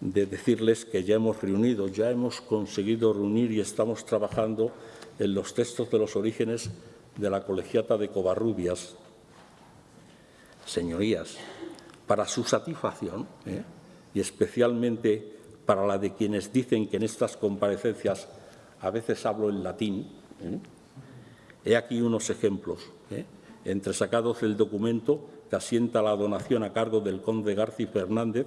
de decirles que ya hemos reunido, ya hemos conseguido reunir y estamos trabajando en los textos de los orígenes de la colegiata de Covarrubias, señorías, para su satisfacción ¿eh? Y especialmente para la de quienes dicen que en estas comparecencias a veces hablo en latín, ¿eh? he aquí unos ejemplos, ¿eh? entre sacados del documento que asienta la donación a cargo del conde García Fernández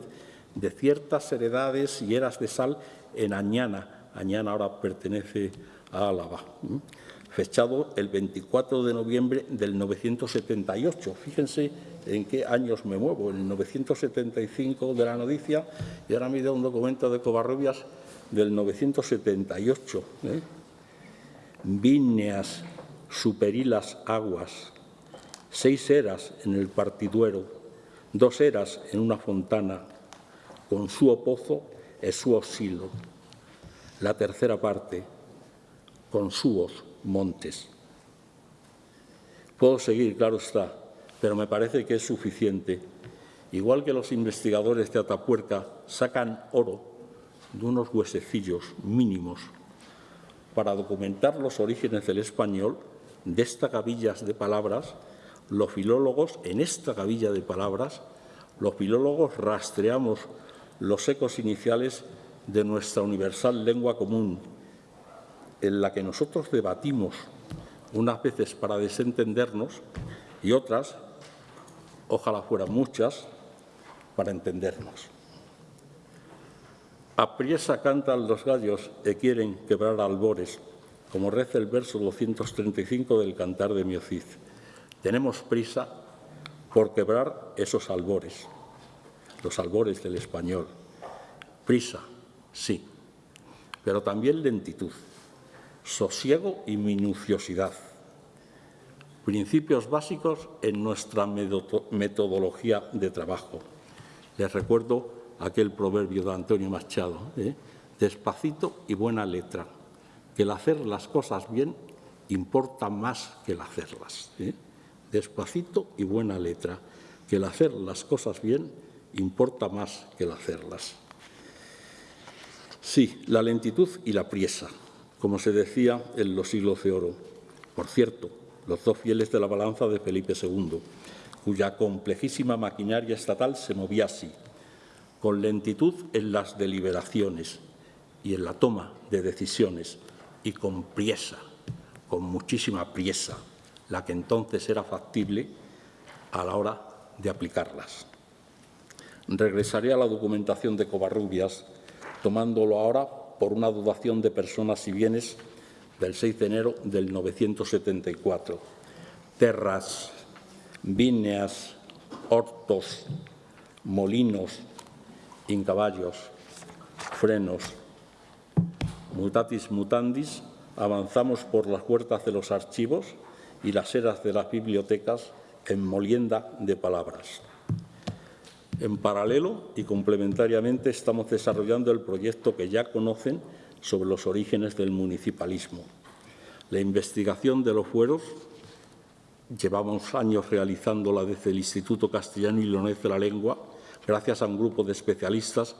de ciertas heredades y eras de sal en Añana. Añana ahora pertenece a Álava fechado el 24 de noviembre del 978. Fíjense en qué años me muevo, el 975 de la noticia y ahora me da un documento de Covarrubias del 978. ¿eh? Víneas, superilas aguas, seis eras en el partiduero, dos eras en una fontana, con su pozo e su osilo. La tercera parte, con suos montes. Puedo seguir, claro está, pero me parece que es suficiente. Igual que los investigadores de Atapuerca sacan oro de unos huesecillos mínimos para documentar los orígenes del español, de estas gavillas de palabras, los filólogos, en esta gavilla de palabras, los filólogos rastreamos los ecos iniciales de nuestra universal lengua común, en la que nosotros debatimos unas veces para desentendernos y otras, ojalá fueran muchas, para entendernos. Apriesa cantan los gallos que quieren quebrar albores, como reza el verso 235 del Cantar de Miocid. Tenemos prisa por quebrar esos albores, los albores del español. Prisa, sí, pero también lentitud sosiego y minuciosidad. Principios básicos en nuestra metodología de trabajo. Les recuerdo aquel proverbio de Antonio Machado, ¿eh? despacito y buena letra, que el hacer las cosas bien importa más que el hacerlas. ¿eh? Despacito y buena letra, que el hacer las cosas bien importa más que el hacerlas. Sí, la lentitud y la priesa, como se decía en los siglos de oro. Por cierto, los dos fieles de la balanza de Felipe II, cuya complejísima maquinaria estatal se movía así. con lentitud en las deliberaciones y en la toma de decisiones y con priesa, con muchísima priesa, la que entonces era factible a la hora de aplicarlas. Regresaré a la documentación de Covarrubias, tomándolo ahora por una dotación de personas y bienes del 6 de enero del 974. Terras, víneas, hortos, molinos, incaballos, frenos. Mutatis mutandis, avanzamos por las puertas de los archivos y las eras de las bibliotecas en molienda de palabras. En paralelo y complementariamente estamos desarrollando el proyecto que ya conocen sobre los orígenes del municipalismo. La investigación de los fueros, llevamos años realizándola desde el Instituto Castellano y Leonés de la Lengua, gracias a un grupo de especialistas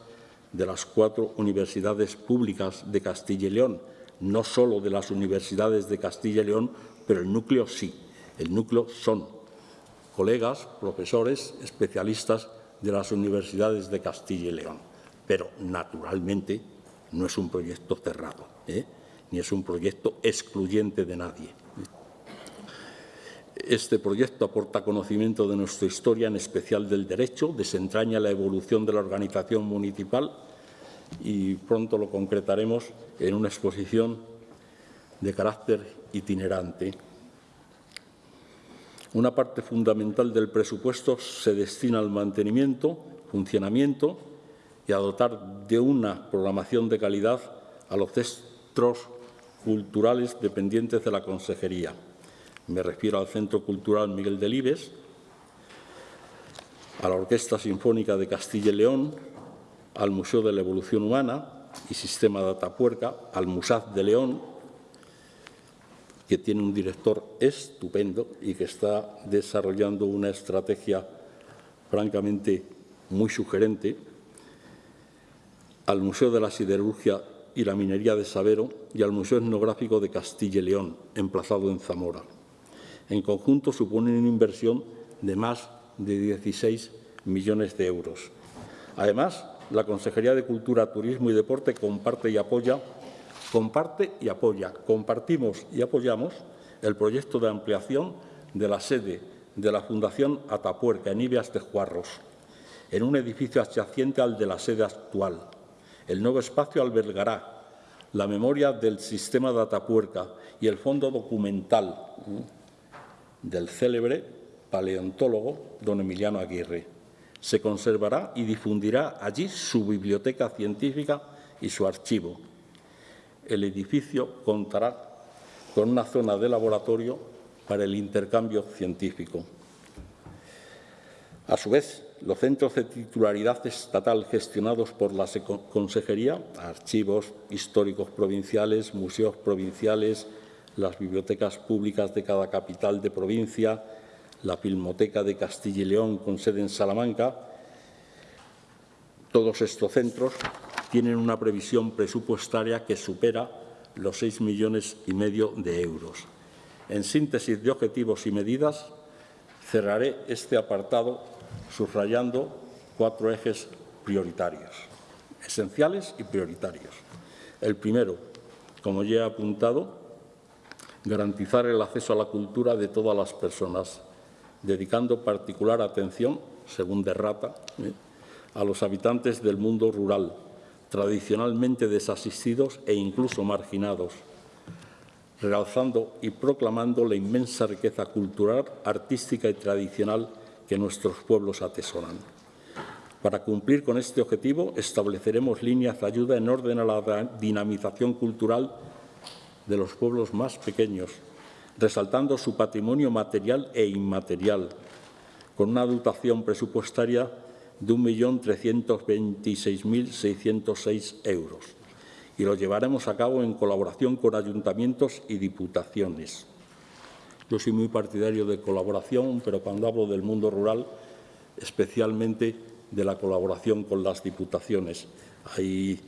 de las cuatro universidades públicas de Castilla y León, no solo de las universidades de Castilla y León, pero el núcleo sí. El núcleo son colegas, profesores, especialistas de las universidades de Castilla y León. Pero, naturalmente, no es un proyecto cerrado, ¿eh? ni es un proyecto excluyente de nadie. Este proyecto aporta conocimiento de nuestra historia, en especial del derecho, desentraña la evolución de la organización municipal y pronto lo concretaremos en una exposición de carácter itinerante. Una parte fundamental del presupuesto se destina al mantenimiento, funcionamiento y a dotar de una programación de calidad a los centros culturales dependientes de la Consejería. Me refiero al Centro Cultural Miguel Delibes, a la Orquesta Sinfónica de Castilla y León, al Museo de la Evolución Humana y Sistema de Atapuerca, al Musaz de León, que tiene un director estupendo y que está desarrollando una estrategia francamente muy sugerente, al Museo de la Siderurgia y la Minería de Sabero y al Museo Etnográfico de Castilla y León, emplazado en Zamora. En conjunto suponen una inversión de más de 16 millones de euros. Además, la Consejería de Cultura, Turismo y Deporte comparte y apoya, comparte y apoya, compartimos y apoyamos el proyecto de ampliación de la sede de la Fundación Atapuerca en Ibias de Juarros, en un edificio adyacente al de la sede actual. El nuevo espacio albergará la memoria del sistema de Atapuerca y el fondo documental del célebre paleontólogo don Emiliano Aguirre. Se conservará y difundirá allí su biblioteca científica y su archivo. El edificio contará con una zona de laboratorio para el intercambio científico. A su vez, los centros de titularidad estatal gestionados por la Consejería, archivos históricos provinciales, museos provinciales, las bibliotecas públicas de cada capital de provincia, la Filmoteca de Castilla y León con sede en Salamanca. Todos estos centros tienen una previsión presupuestaria que supera los 6 millones y medio de euros. En síntesis de objetivos y medidas, cerraré este apartado subrayando cuatro ejes prioritarios, esenciales y prioritarios. El primero, como ya he apuntado, garantizar el acceso a la cultura de todas las personas, dedicando particular atención, según Derrata, ¿eh? a los habitantes del mundo rural, tradicionalmente desasistidos e incluso marginados, realzando y proclamando la inmensa riqueza cultural, artística y tradicional que nuestros pueblos atesoran. Para cumplir con este objetivo, estableceremos líneas de ayuda en orden a la dinamización cultural de los pueblos más pequeños, resaltando su patrimonio material e inmaterial, con una dotación presupuestaria de 1.326.606 euros. Y lo llevaremos a cabo en colaboración con ayuntamientos y diputaciones. Yo soy muy partidario de colaboración, pero cuando hablo del mundo rural, especialmente de la colaboración con las diputaciones. Hay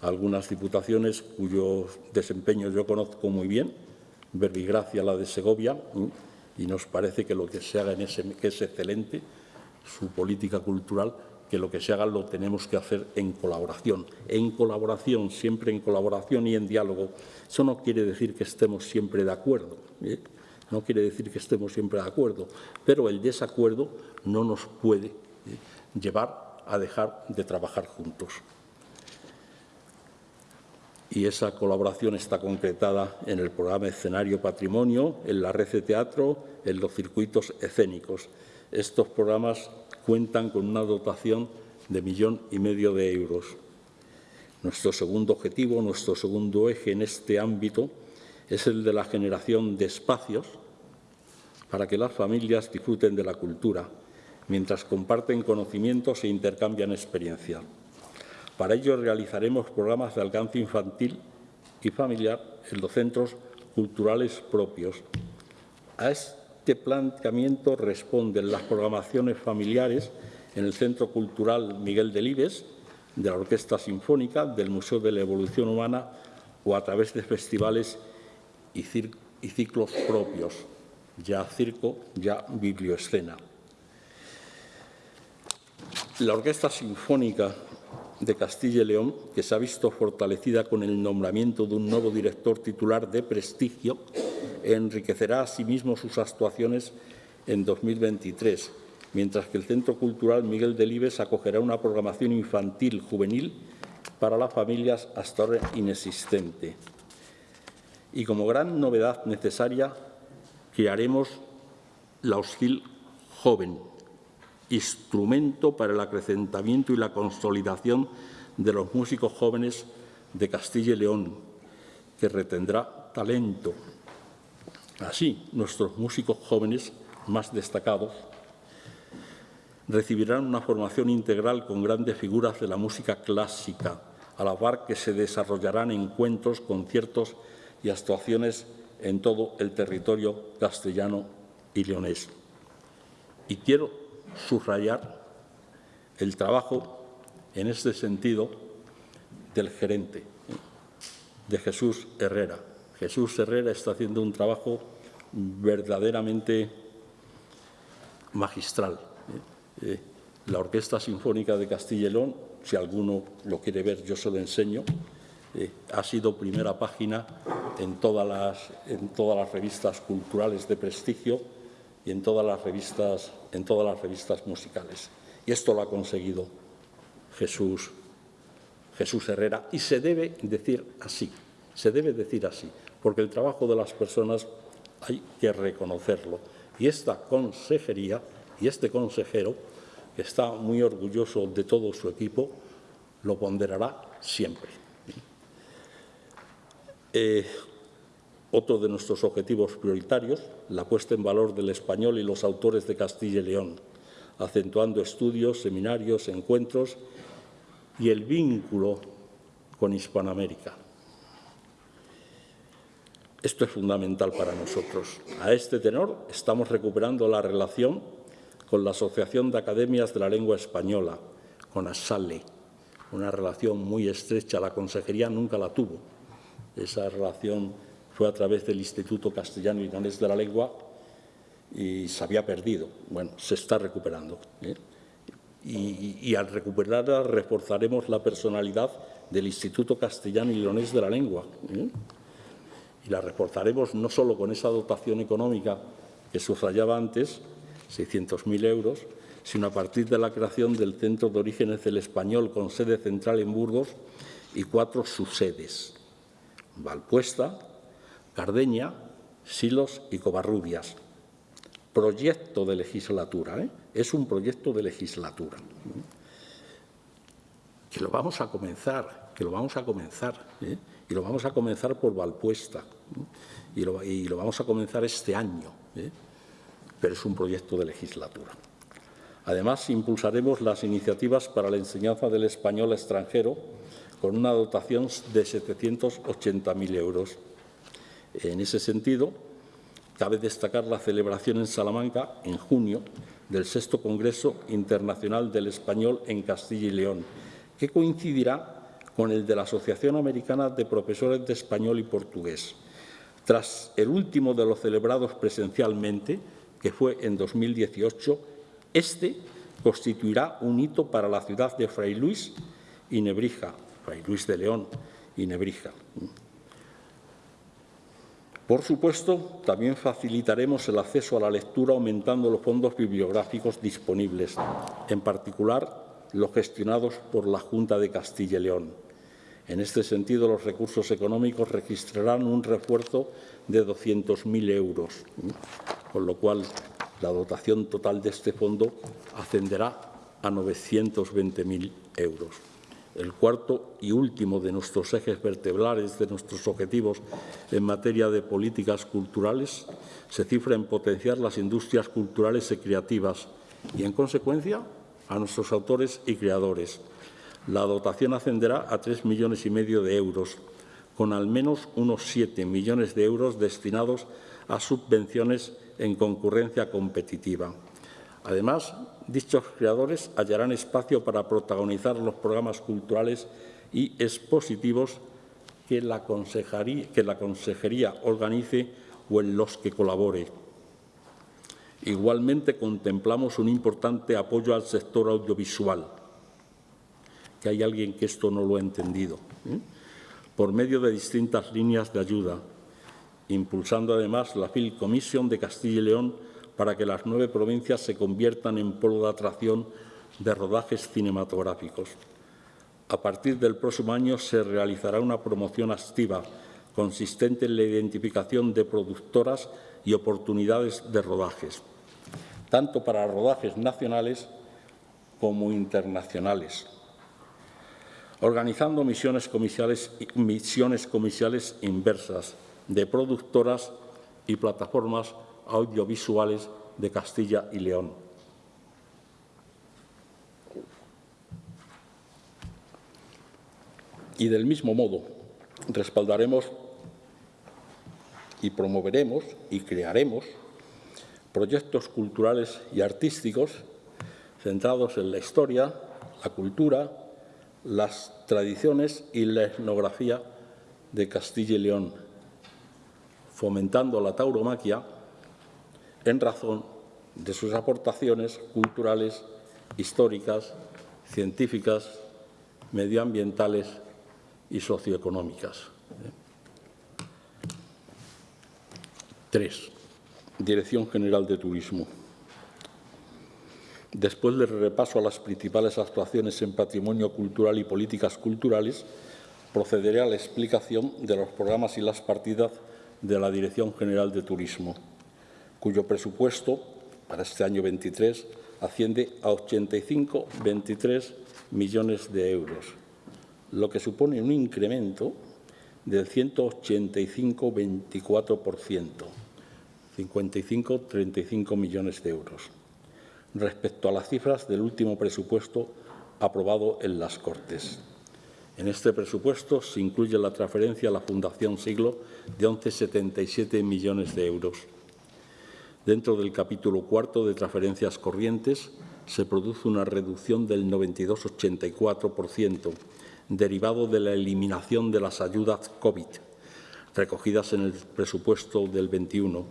algunas diputaciones cuyo desempeño yo conozco muy bien, Verbigracia, la de Segovia, y nos parece que lo que se haga en ese, que es excelente, su política cultural, que lo que se haga lo tenemos que hacer en colaboración. En colaboración, siempre en colaboración y en diálogo. Eso no quiere decir que estemos siempre de acuerdo. ¿eh? No quiere decir que estemos siempre de acuerdo, pero el desacuerdo no nos puede ¿eh? llevar a dejar de trabajar juntos. Y esa colaboración está concretada en el programa Escenario Patrimonio, en la red de teatro, en los circuitos escénicos. Estos programas cuentan con una dotación de millón y medio de euros. Nuestro segundo objetivo, nuestro segundo eje en este ámbito es el de la generación de espacios para que las familias disfruten de la cultura, mientras comparten conocimientos e intercambian experiencia. Para ello realizaremos programas de alcance infantil y familiar en los centros culturales propios. A este planteamiento responden las programaciones familiares en el Centro Cultural Miguel Delibes, de la Orquesta Sinfónica, del Museo de la Evolución Humana o a través de festivales y, ciclos propios, ya circo, ya biblioescena. La Orquesta Sinfónica de Castilla y León, que se ha visto fortalecida con el nombramiento de un nuevo director titular de prestigio, enriquecerá asimismo sus actuaciones en 2023, mientras que el Centro Cultural Miguel Delibes acogerá una programación infantil juvenil para las familias hasta ahora inexistente. Y como gran novedad necesaria, crearemos la Hostil Joven, instrumento para el acrecentamiento y la consolidación de los músicos jóvenes de Castilla y León, que retendrá talento. Así, nuestros músicos jóvenes más destacados recibirán una formación integral con grandes figuras de la música clásica, a la par que se desarrollarán encuentros, conciertos y actuaciones en todo el territorio castellano y leonés. Y quiero subrayar el trabajo en este sentido del gerente, de Jesús Herrera. Jesús Herrera está haciendo un trabajo verdaderamente magistral. ¿eh? Eh, la Orquesta Sinfónica de Castilla y si alguno lo quiere ver, yo se lo enseño, eh, ha sido primera página en todas, las, en todas las revistas culturales de prestigio y en todas las revistas, en todas las revistas musicales. Y esto lo ha conseguido Jesús, Jesús Herrera y se debe decir así, se debe decir así, porque el trabajo de las personas hay que reconocerlo. Y esta consejería y este consejero, que está muy orgulloso de todo su equipo, lo ponderará siempre. Eh, otro de nuestros objetivos prioritarios, la puesta en valor del español y los autores de Castilla y León, acentuando estudios, seminarios, encuentros y el vínculo con Hispanoamérica. Esto es fundamental para nosotros. A este tenor estamos recuperando la relación con la Asociación de Academias de la Lengua Española, con ASALE, una relación muy estrecha, la consejería nunca la tuvo. Esa relación fue a través del Instituto Castellano Danés de la Lengua y se había perdido. Bueno, se está recuperando. ¿eh? Y, al recuperarla reforzaremos la personalidad del Instituto Castellano y Leonés de la Lengua. ¿eh? Y la reforzaremos no solo con esa dotación económica que subrayaba antes, 600.000 euros, sino a partir de la creación del Centro de Orígenes del Español con sede central en Burgos y cuatro subsedes, Valpuesta, Cardeña, Silos y Covarrubias. Proyecto de legislatura, ¿eh? es un proyecto de legislatura. Que lo vamos a comenzar, que lo vamos a comenzar, ¿eh? y lo vamos a comenzar por Valpuesta, ¿eh? y, lo, vamos a comenzar este año, pero es un proyecto de legislatura. Además, impulsaremos las iniciativas para la enseñanza del español extranjero con una dotación de 780.000 euros en ese sentido, cabe destacar la celebración en Salamanca, en junio, del sexto Congreso Internacional del Español en Castilla y León, que coincidirá con el de la Asociación Americana de Profesores de Español y Portugués. Tras el último de los celebrados presencialmente, que fue en 2018, este constituirá un hito para la ciudad de Fray Luis y Nebrija, Fray Luis de León y Nebrija. Por supuesto, también facilitaremos el acceso a la lectura aumentando los fondos bibliográficos disponibles, en particular los gestionados por la Junta de Castilla y León. En este sentido, los recursos económicos registrarán un refuerzo de 200.000 euros, con lo cual la dotación total de este fondo ascenderá a 920.000 euros el cuarto y último de nuestros ejes vertebrales, de nuestros objetivos en materia de políticas culturales, se cifra en potenciar las industrias culturales y creativas y, en consecuencia, a nuestros autores y creadores. La dotación ascenderá a tres millones y medio de euros, con al menos unos siete millones de euros destinados a subvenciones en concurrencia competitiva. Además, dichos creadores hallarán espacio para protagonizar los programas culturales y expositivos que la, Consejería organice o en los que colabore. Igualmente contemplamos un importante apoyo al sector audiovisual, que hay alguien que esto no lo ha entendido, ¿eh? por medio de distintas líneas de ayuda, impulsando además la Film Commission de Castilla y León para que las nueve provincias se conviertan en polo de atracción de rodajes cinematográficos. A partir del próximo año se realizará una promoción activa consistente en la identificación de productoras y oportunidades de rodajes, tanto para rodajes nacionales como internacionales, organizando misiones comerciales, misiones comerciales inversas de productoras y plataformas audiovisuales de Castilla y León. Y del mismo modo, respaldaremos y promoveremos y crearemos proyectos culturales y artísticos centrados en la historia, la cultura, las tradiciones y la etnografía de Castilla y León, fomentando la tauromaquia en razón de sus aportaciones culturales, históricas, científicas, medioambientales y socioeconómicas. Tres. Dirección General de Turismo. Después del repaso a las principales actuaciones en patrimonio cultural y políticas culturales, procederé a la explicación de los programas y las partidas de la Dirección General de Turismo cuyo presupuesto para este año 23 asciende a 85,23 millones de euros, lo que supone un incremento del 185,24%, 55,35 millones de euros, respecto a las cifras del último presupuesto aprobado en las Cortes. En este presupuesto se incluye la transferencia a la Fundación Siglo de 11,77 millones de euros Dentro del capítulo cuarto de transferencias corrientes se produce una reducción del 92,84%, derivado de la eliminación de las ayudas COVID, recogidas en el presupuesto del 21,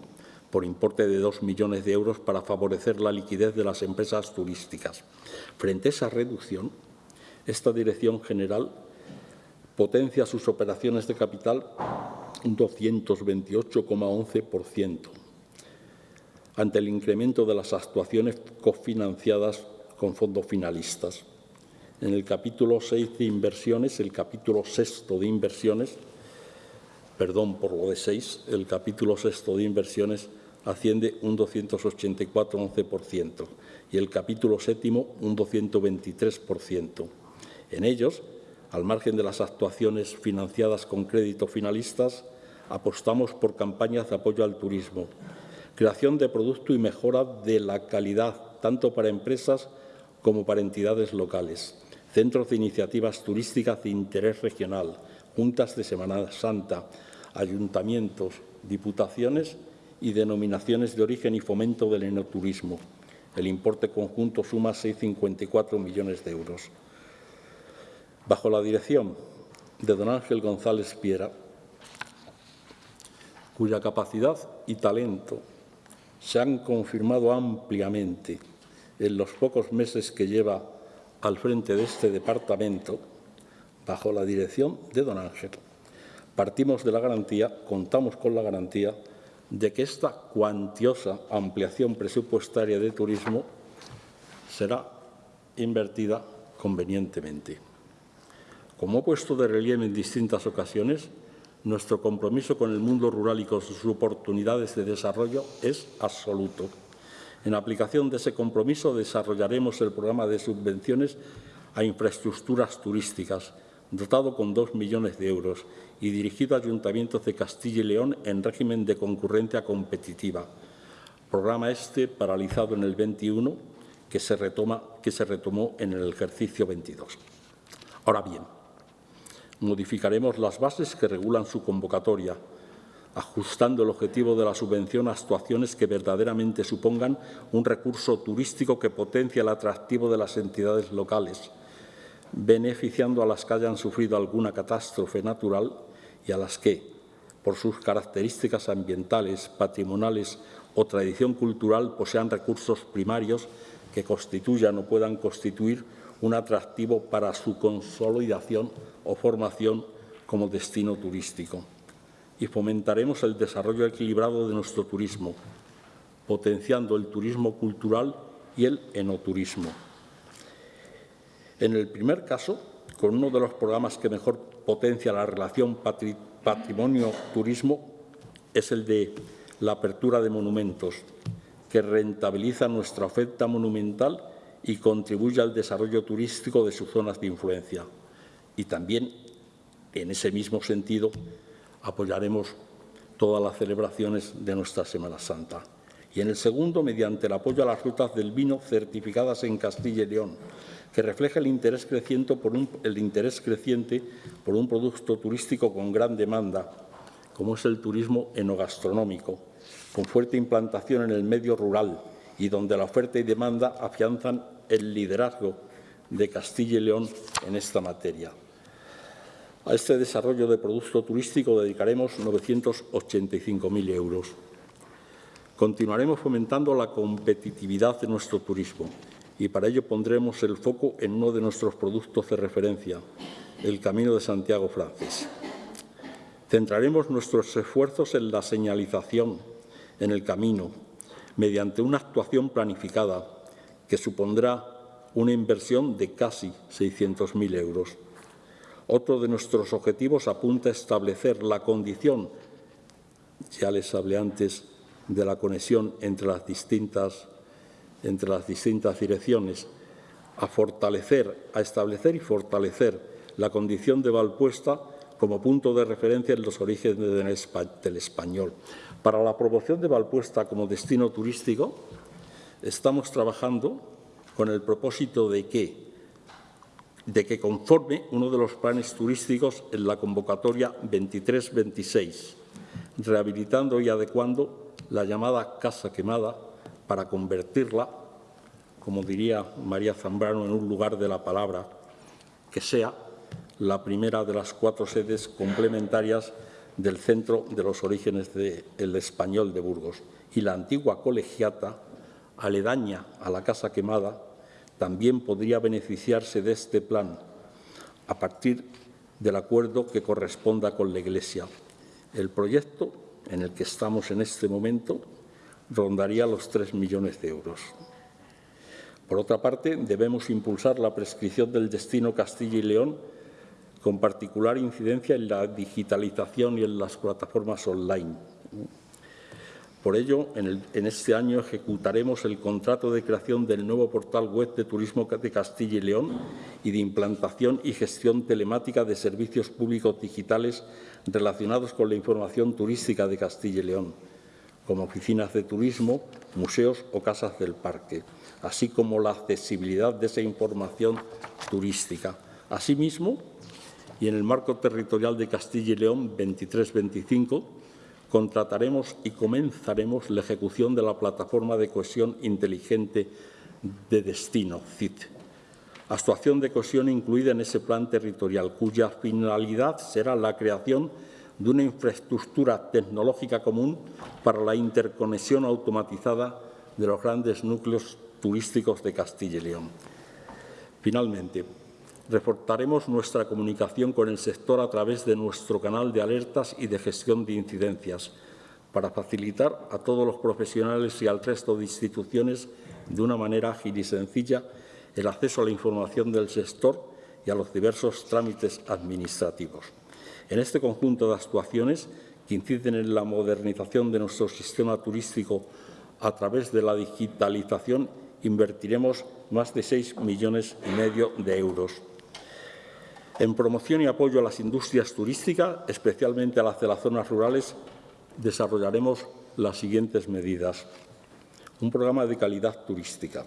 por importe de 2 millones de euros para favorecer la liquidez de las empresas turísticas. Frente a esa reducción, esta Dirección General potencia sus operaciones de capital un 228,11%, ante el incremento de las actuaciones cofinanciadas con fondos finalistas. En el capítulo 6 de inversiones, el capítulo sexto de inversiones, perdón por lo de 6, el capítulo sexto de inversiones asciende un 284,11% y el capítulo séptimo un 223%. En ellos, al margen de las actuaciones financiadas con créditos finalistas, apostamos por campañas de apoyo al turismo, creación de producto y mejora de la calidad, tanto para empresas como para entidades locales, centros de iniciativas turísticas de interés regional, juntas de Semana Santa, ayuntamientos, diputaciones y denominaciones de origen y fomento del enoturismo. El importe conjunto suma 6,54 millones de euros. Bajo la dirección de don Ángel González Piera, cuya capacidad y talento se han confirmado ampliamente en los pocos meses que lleva al frente de este departamento, bajo la dirección de don Ángel, partimos de la garantía, contamos con la garantía de que esta cuantiosa ampliación presupuestaria de turismo será invertida convenientemente. Como he puesto de relieve en distintas ocasiones, nuestro compromiso con el mundo rural y con sus oportunidades de desarrollo es absoluto. En aplicación de ese compromiso desarrollaremos el programa de subvenciones a infraestructuras turísticas, dotado con dos millones de euros y dirigido a ayuntamientos de Castilla y León en régimen de concurrencia competitiva. Programa este paralizado en el 21 que se, retoma, que se retomó en el ejercicio 22. Ahora bien, modificaremos las bases que regulan su convocatoria, ajustando el objetivo de la subvención a actuaciones que verdaderamente supongan un recurso turístico que potencie el atractivo de las entidades locales, beneficiando a las que hayan sufrido alguna catástrofe natural y a las que, por sus características ambientales, patrimoniales o tradición cultural, posean recursos primarios que constituyan o puedan constituir un atractivo para su consolidación o formación como destino turístico. Y fomentaremos el desarrollo equilibrado de nuestro turismo, potenciando el turismo cultural y el enoturismo. En el primer caso, con uno de los programas que mejor potencia la relación patrimonio-turismo, es el de la apertura de monumentos, que rentabiliza nuestra oferta monumental y contribuye al desarrollo turístico de sus zonas de influencia. Y también, en ese mismo sentido, apoyaremos todas las celebraciones de nuestra Semana Santa. Y en el segundo, mediante el apoyo a las rutas del vino certificadas en Castilla y León, que refleja el interés creciente por un, el interés creciente por un producto turístico con gran demanda, como es el turismo enogastronómico, con fuerte implantación en el medio rural y donde la oferta y demanda afianzan el liderazgo de Castilla y León en esta materia. A este desarrollo de producto turístico dedicaremos 985.000 euros. Continuaremos fomentando la competitividad de nuestro turismo y para ello pondremos el foco en uno de nuestros productos de referencia, el Camino de Santiago francés. Centraremos nuestros esfuerzos en la señalización, en el camino, mediante una actuación planificada que supondrá una inversión de casi 600.000 euros. Otro de nuestros objetivos apunta a establecer la condición, ya les hablé antes, de la conexión entre las distintas, entre las distintas direcciones, a fortalecer, a establecer y fortalecer la condición de Valpuesta como punto de referencia en los orígenes del español. Para la promoción de Valpuesta como destino turístico, estamos trabajando con el propósito de que, de que conforme uno de los planes turísticos en la convocatoria 23-26, rehabilitando y adecuando la llamada Casa Quemada para convertirla, como diría María Zambrano, en un lugar de la palabra, que sea la primera de las cuatro sedes complementarias del centro de los orígenes del español de Burgos. Y la antigua colegiata, aledaña a la Casa Quemada, también podría beneficiarse de este plan a partir del acuerdo que corresponda con la Iglesia. El proyecto en el que estamos en este momento rondaría los tres millones de euros. Por otra parte, debemos impulsar la prescripción del destino Castilla y León con particular incidencia en la digitalización y en las plataformas online. Por ello, en, este año ejecutaremos el contrato de creación del nuevo portal web de Turismo de Castilla y León y de implantación y gestión telemática de servicios públicos digitales relacionados con la información turística de Castilla y León, como oficinas de turismo, museos o casas del parque, así como la accesibilidad de esa información turística. Asimismo, y en el marco territorial de Castilla y León 23-25 contrataremos y comenzaremos la ejecución de la plataforma de cohesión inteligente de destino, CIT. Actuación de cohesión incluida en ese plan territorial, cuya finalidad será la creación de una infraestructura tecnológica común para la interconexión automatizada de los grandes núcleos turísticos de Castilla y León. Finalmente, reforzaremos nuestra comunicación con el sector a través de nuestro canal de alertas y de gestión de incidencias, para facilitar a todos los profesionales y al resto de instituciones de una manera ágil y sencilla el acceso a la información del sector y a los diversos trámites administrativos. En este conjunto de actuaciones que inciden en la modernización de nuestro sistema turístico a través de la digitalización, invertiremos más de 6 millones y medio de euros. En promoción y apoyo a las industrias turísticas, especialmente a las de las zonas rurales, desarrollaremos las siguientes medidas. Un programa de calidad turística,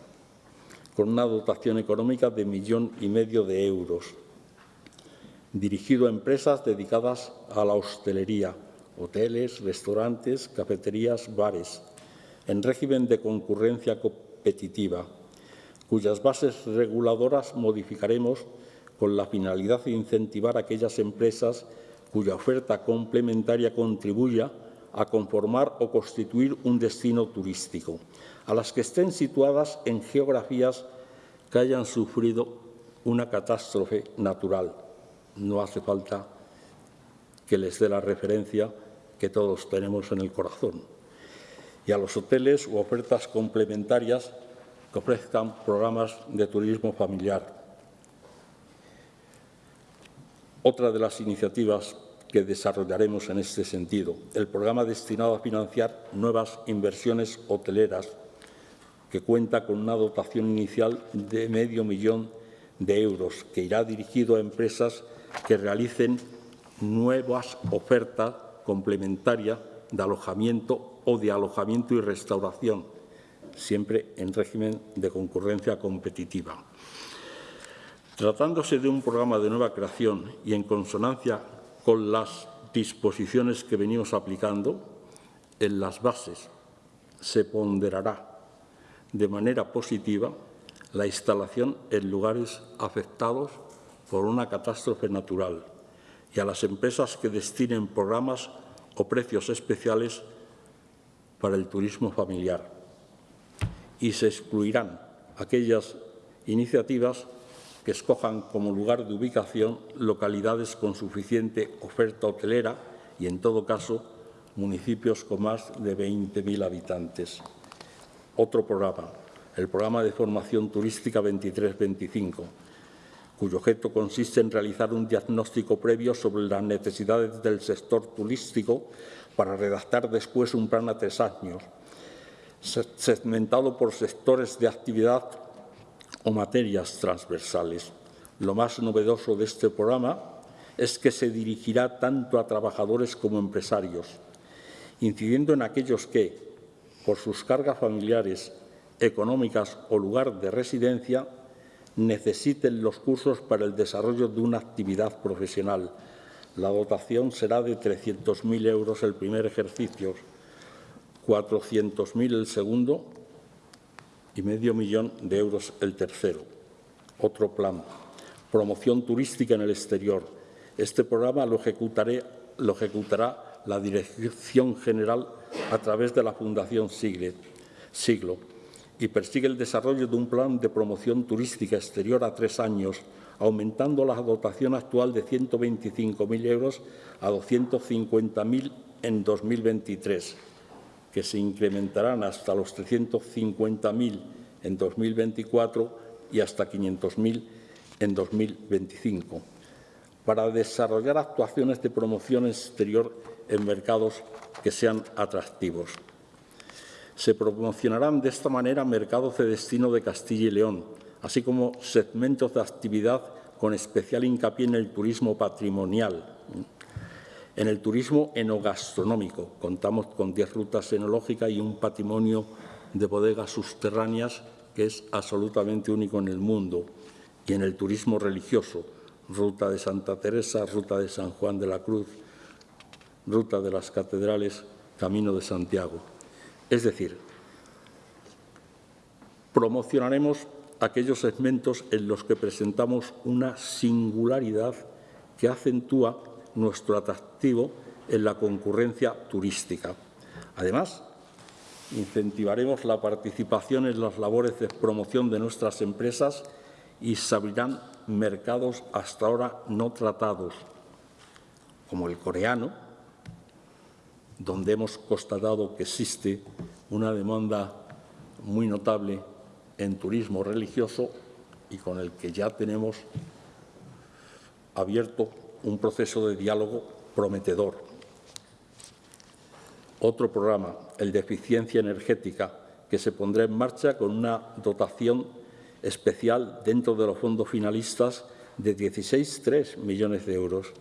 con una dotación económica de millón y medio de euros, dirigido a empresas dedicadas a la hostelería, hoteles, restaurantes, cafeterías, bares, en régimen de concurrencia competitiva, cuyas bases reguladoras modificaremos con la finalidad de incentivar a aquellas empresas cuya oferta complementaria contribuya a conformar o constituir un destino turístico, a las que estén situadas en geografías que hayan sufrido una catástrofe natural. No hace falta que les dé la referencia que todos tenemos en el corazón. Y a los hoteles u ofertas complementarias que ofrezcan programas de turismo familiar. Otra de las iniciativas que desarrollaremos en este sentido, el programa destinado a financiar nuevas inversiones hoteleras, que cuenta con una dotación inicial de medio millón de euros, que irá dirigido a empresas que realicen nuevas ofertas complementarias de alojamiento o de alojamiento y restauración, siempre en régimen de concurrencia competitiva. Tratándose de un programa de nueva creación y en consonancia con las disposiciones que venimos aplicando, en las bases se ponderará de manera positiva la instalación en lugares afectados por una catástrofe natural y a las empresas que destinen programas o precios especiales para el turismo familiar. Y se excluirán aquellas iniciativas que escojan como lugar de ubicación localidades con suficiente oferta hotelera y, en todo caso, municipios con más de 20.000 habitantes. Otro programa, el Programa de Formación Turística 23-25, cuyo objeto consiste en realizar un diagnóstico previo sobre las necesidades del sector turístico para redactar después un plan a tres años, segmentado por sectores de actividad o materias transversales. Lo más novedoso de este programa es que se dirigirá tanto a trabajadores como empresarios, incidiendo en aquellos que, por sus cargas familiares, económicas o lugar de residencia, necesiten los cursos para el desarrollo de una actividad profesional. La dotación será de 300.000 euros el primer ejercicio, 400.000 el segundo y medio millón de euros el tercero. Otro plan, promoción turística en el exterior. Este programa lo, ejecutaré, lo ejecutará la Dirección General a través de la Fundación Siglo y persigue el desarrollo de un plan de promoción turística exterior a tres años, aumentando la dotación actual de 125.000 euros a 250.000 en 2023 que se incrementarán hasta los 350.000 en 2024 y hasta 500.000 en 2025, para desarrollar actuaciones de promoción exterior en mercados que sean atractivos. Se promocionarán de esta manera mercados de destino de Castilla y León, así como segmentos de actividad con especial hincapié en el turismo patrimonial, en el turismo enogastronómico contamos con 10 rutas enológicas y un patrimonio de bodegas subterráneas que es absolutamente único en el mundo. Y en el turismo religioso, ruta de Santa Teresa, ruta de San Juan de la Cruz, ruta de las catedrales, camino de Santiago. Es decir, promocionaremos aquellos segmentos en los que presentamos una singularidad que acentúa nuestro atractivo en la concurrencia turística. Además, incentivaremos la participación en las labores de promoción de nuestras empresas y se abrirán mercados hasta ahora no tratados, como el coreano, donde hemos constatado que existe una demanda muy notable en turismo religioso y con el que ya tenemos abierto un proceso de diálogo prometedor. Otro programa, el de eficiencia energética, que se pondrá en marcha con una dotación especial dentro de los fondos finalistas de 16,3 millones de euros.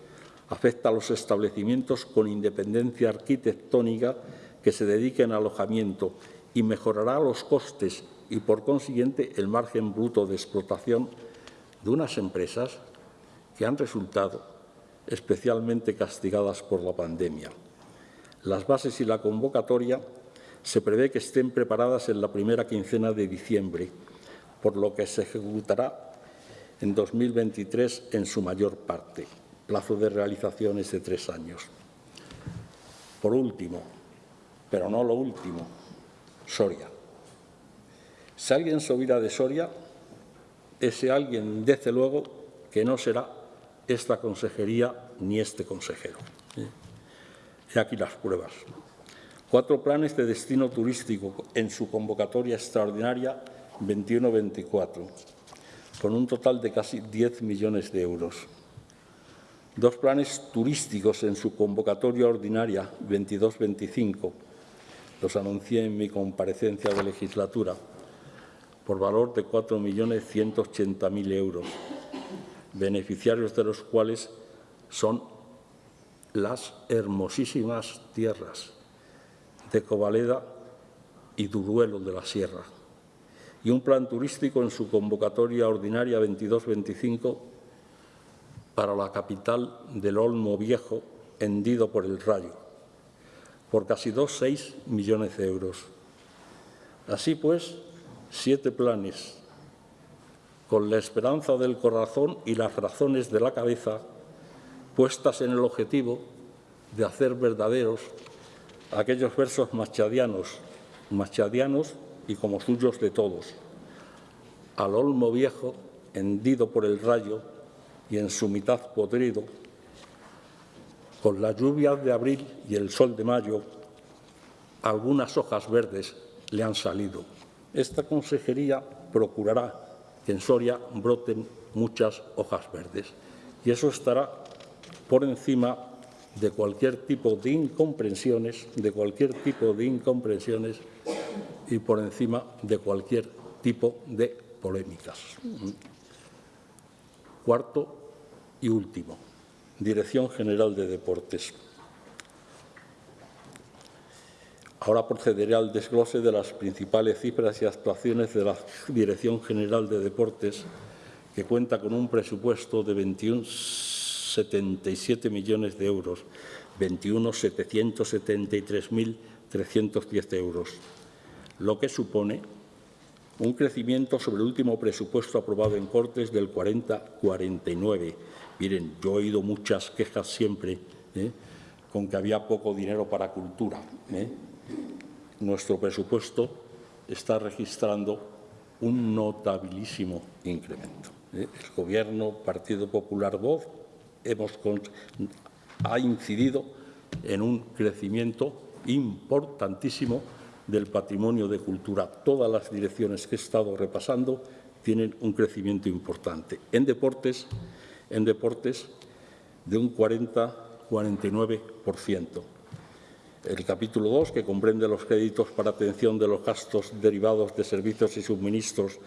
Afecta a los establecimientos con independencia arquitectónica que se dediquen a alojamiento y mejorará los costes y, por consiguiente, el margen bruto de explotación de unas empresas que han resultado especialmente castigadas por la pandemia. Las bases y la convocatoria se prevé que estén preparadas en la primera quincena de diciembre, por lo que se ejecutará en 2023 en su mayor parte. Plazo de realización es de tres años. Por último, pero no lo último, Soria. Si alguien se olvida de Soria, ese alguien, desde luego, que no será esta consejería ni este consejero. He aquí las pruebas. Cuatro planes de destino turístico en su convocatoria extraordinaria 21-24, con un total de casi 10 millones de euros. Dos planes turísticos en su convocatoria ordinaria 22-25, los anuncié en mi comparecencia de legislatura, por valor de 4.180.000 euros, beneficiarios de los cuales son las hermosísimas tierras de Covaleda y Duruelo de la Sierra, y un plan turístico en su convocatoria ordinaria 22-25 para la capital del Olmo Viejo, hendido por el rayo, por casi 2,6 millones de euros. Así pues, siete planes, con la esperanza del corazón y las razones de la cabeza puestas en el objetivo de hacer verdaderos aquellos versos machadianos, machadianos y como suyos de todos. Al olmo viejo, hendido por el rayo y en su mitad podrido, con las lluvias de abril y el sol de mayo, algunas hojas verdes le han salido. Esta consejería procurará que en Soria broten muchas hojas verdes y eso estará por encima de cualquier tipo de incomprensiones, de cualquier tipo de incomprensiones y por encima de cualquier tipo de polémicas. Cuarto y último, Dirección General de Deportes. Ahora procederé al desglose de las principales cifras y actuaciones de la Dirección General de Deportes, que cuenta con un presupuesto de 21,77 millones de euros, 21.773.310 euros, lo que supone un crecimiento sobre el último presupuesto aprobado en Cortes del 40-49. Miren, yo he oído muchas quejas siempre ¿eh? con que había poco dinero para cultura. ¿eh? Nuestro presupuesto está registrando un notabilísimo incremento. ¿eh? El Gobierno, Partido Popular, Voz, ha incidido en un crecimiento importantísimo del patrimonio de cultura. Todas las direcciones que he estado repasando tienen un crecimiento importante. En deportes, en deportes de un 40-49%. El capítulo 2, que comprende los créditos para atención de los gastos derivados de servicios y suministros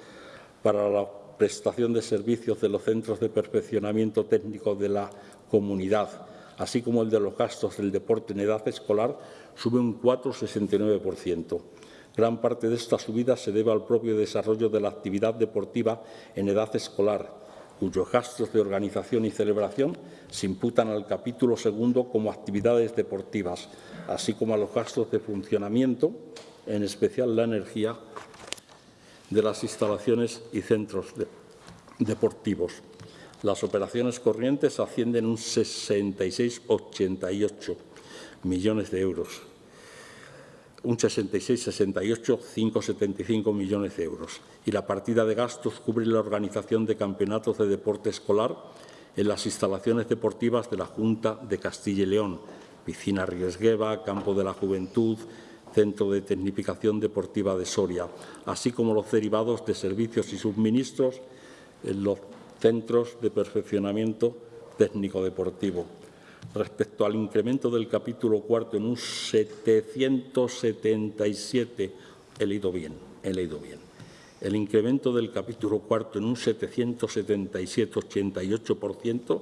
para la prestación de servicios de los centros de perfeccionamiento técnico de la comunidad, así como el de los gastos del deporte en edad escolar, sube un 4,69%. Gran parte de esta subida se debe al propio desarrollo de la actividad deportiva en edad escolar, cuyos gastos de organización y celebración se imputan al capítulo segundo como actividades deportivas, así como a los gastos de funcionamiento, en especial la energía, de las instalaciones y centros deportivos. Las operaciones corrientes ascienden un 66,88 millones de euros. Un 66-68, 5,75 millones de euros. Y la partida de gastos cubre la organización de campeonatos de deporte escolar en las instalaciones deportivas de la Junta de Castilla y León, Piscina Riesgueva, Campo de la Juventud, Centro de Tecnificación Deportiva de Soria, así como los derivados de servicios y suministros en los centros de perfeccionamiento técnico-deportivo respecto al incremento del capítulo cuarto en un 777, he leído bien, he leído bien. El incremento del capítulo cuarto en un 777,88%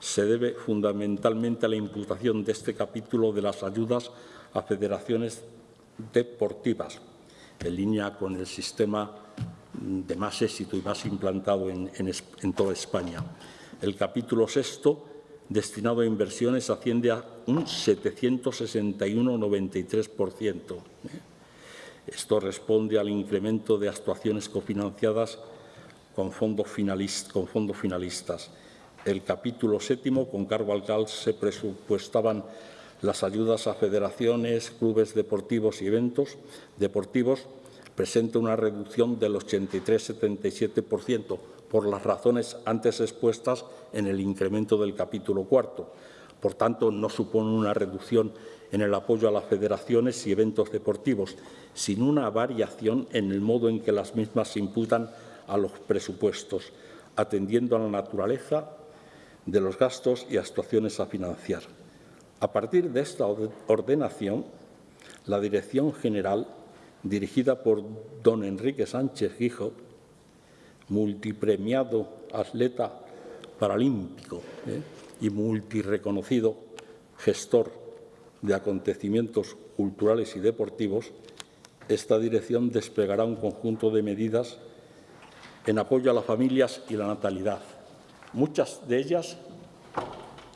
se debe fundamentalmente a la imputación de este capítulo de las ayudas a federaciones deportivas, en línea con el sistema de más éxito y más implantado en, en toda España. El capítulo sexto destinado a inversiones asciende a un 761,93%. Esto responde al incremento de actuaciones cofinanciadas con, fondos finalistas. El capítulo séptimo, con cargo al CAL, se presupuestaban las ayudas a federaciones, clubes deportivos y eventos deportivos, presenta una reducción del 83,77%, por las razones antes expuestas en el incremento del capítulo cuarto. Por tanto, no supone una reducción en el apoyo a las federaciones y eventos deportivos, sino una variación en el modo en que las mismas se imputan a los presupuestos, atendiendo a la naturaleza de los gastos y actuaciones a financiar. A partir de esta ordenación, la Dirección General, dirigida por don Enrique Sánchez Guijo, multipremiado atleta paralímpico ¿eh? y multireconocido gestor de acontecimientos culturales y deportivos, esta dirección desplegará un conjunto de medidas en apoyo a las familias y la natalidad, muchas de ellas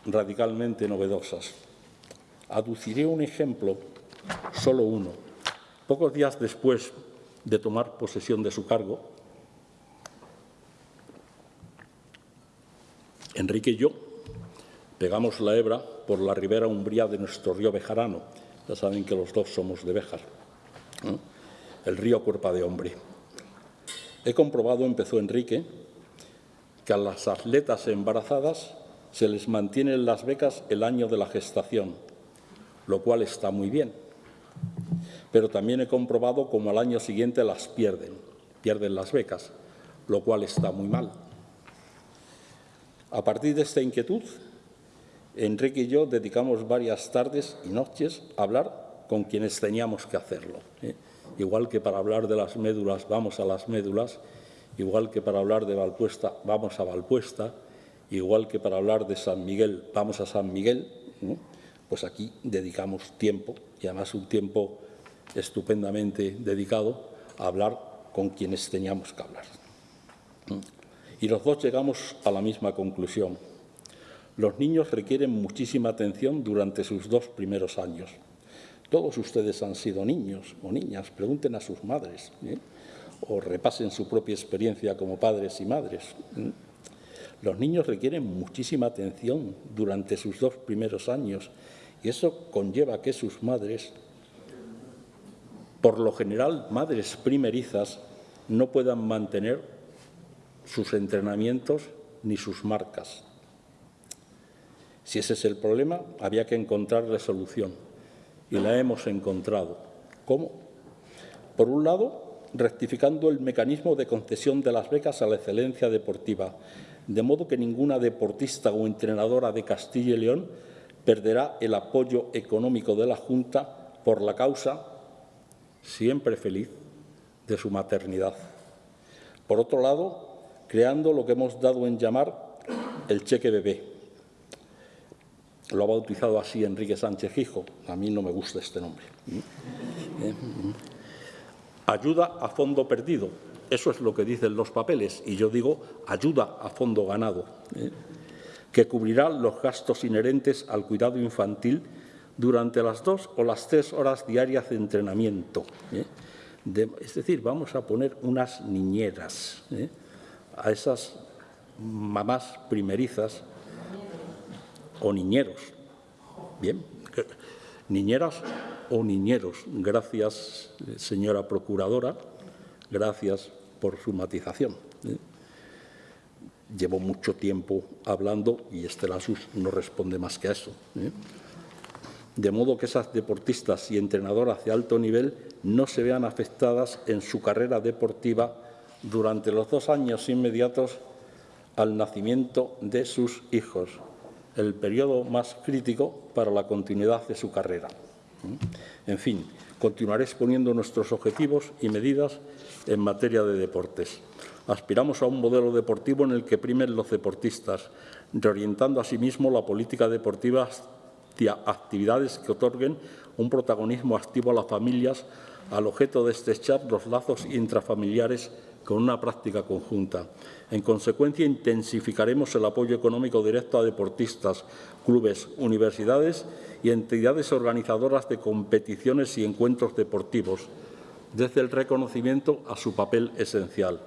radicalmente novedosas. Aduciré un ejemplo, solo uno. Pocos días después de tomar posesión de su cargo, Enrique y yo pegamos la hebra por la ribera umbría de nuestro río Bejarano. Ya saben que los dos somos de Béjar. El río Cuerpa de Hombre. He comprobado, empezó Enrique, que a las atletas embarazadas se les mantienen las becas el año de la gestación, lo cual está muy bien. Pero también he comprobado cómo al año siguiente las pierden, pierden las becas, lo cual está muy mal. A partir de esta inquietud, Enrique y yo dedicamos varias tardes y noches a hablar con quienes teníamos que hacerlo. ¿eh? Igual que para hablar de las médulas vamos a las médulas, igual que para hablar de Valpuesta vamos a Valpuesta, igual que para hablar de San Miguel vamos a San Miguel, pues aquí dedicamos tiempo, y además un tiempo estupendamente dedicado a hablar con quienes teníamos que hablar. Y los dos llegamos a la misma conclusión. Los niños requieren muchísima atención durante sus dos primeros años. Todos ustedes han sido niños o niñas, pregunten a sus madres ¿eh? o repasen su propia experiencia como padres y madres. ¿eh? Los niños requieren muchísima atención durante sus dos primeros años y eso conlleva que sus madres, por lo general madres primerizas, no puedan mantener sus entrenamientos ni sus marcas. Si ese es el problema, había que encontrar la solución y la hemos encontrado. ¿Cómo? Por un lado, rectificando el mecanismo de concesión de las becas a la excelencia deportiva, de modo que ninguna deportista o entrenadora de Castilla y León perderá el apoyo económico de la Junta por la causa, siempre feliz, de su maternidad. Por otro lado, creando lo que hemos dado en llamar el cheque bebé. Lo ha bautizado así Enrique Sánchez Gijo. A mí no me gusta este nombre. ¿Eh? Ayuda a fondo perdido. Eso es lo que dicen los papeles. Y yo digo ayuda a fondo ganado, ¿eh? que cubrirá los gastos inherentes al cuidado infantil durante las dos o las tres horas diarias de entrenamiento. ¿eh? es decir, vamos a poner unas niñeras a esas mamás primerizas o niñeros. Bien, niñeras o niñeros. Gracias, señora procuradora, gracias por su matización. ¿eh? Llevo mucho tiempo hablando y Estela Sus no responde más que a eso. ¿eh? De modo que esas deportistas y entrenadoras de alto nivel no se vean afectadas en su carrera deportiva durante los dos años inmediatos al nacimiento de sus hijos, el periodo más crítico para la continuidad de su carrera. En fin, continuaré exponiendo nuestros objetivos y medidas en materia de deportes. Aspiramos a un modelo deportivo en el que primen los deportistas, reorientando asimismo la política deportiva hacia actividades que otorguen un protagonismo activo a las familias al objeto de estrechar los lazos intrafamiliares con una práctica conjunta. En consecuencia, intensificaremos el apoyo económico directo a deportistas, clubes, universidades y entidades organizadoras de competiciones y encuentros deportivos, desde el reconocimiento a su papel esencial.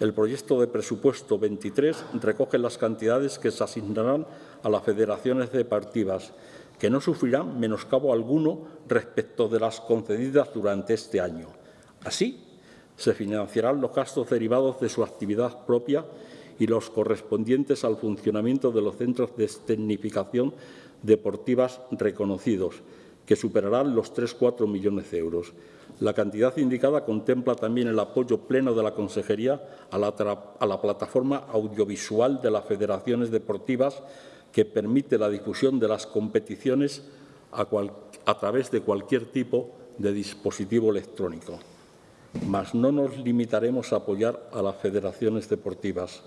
El proyecto de presupuesto 23 recoge las cantidades que se asignarán a las federaciones deportivas, que no sufrirán menoscabo alguno respecto de las concedidas durante este año. Así, se financiarán los gastos derivados de su actividad propia y los correspondientes al funcionamiento de los centros de tecnificación deportivas reconocidos, que superarán los 3-4 millones de euros. La cantidad indicada contempla también el apoyo pleno de la Consejería a la, plataforma audiovisual de las federaciones deportivas que permite la difusión de las competiciones a través de cualquier tipo de dispositivo electrónico mas no nos limitaremos a apoyar a las federaciones deportivas.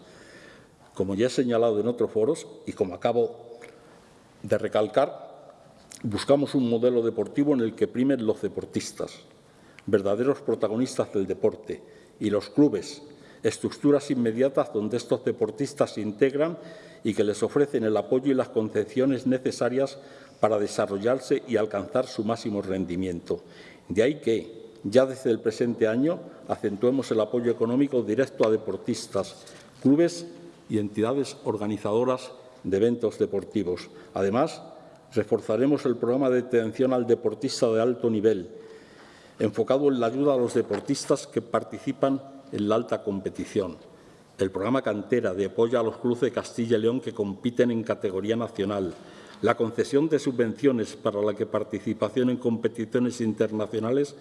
Como ya he señalado en otros foros y como acabo de recalcar, buscamos un modelo deportivo en el que primen los deportistas, verdaderos protagonistas del deporte, y los clubes, estructuras inmediatas donde estos deportistas se integran y que les ofrecen el apoyo y las concepciones necesarias para desarrollarse y alcanzar su máximo rendimiento. De ahí que, ya desde el presente año acentuemos el apoyo económico directo a deportistas, clubes y entidades organizadoras de eventos deportivos. Además, reforzaremos el programa de atención al deportista de alto nivel, enfocado en la ayuda a los deportistas que participan en la alta competición. El programa Cantera de apoyo a los clubes de Castilla y León que compiten en categoría nacional. La concesión de subvenciones para la que participación en competiciones internacionales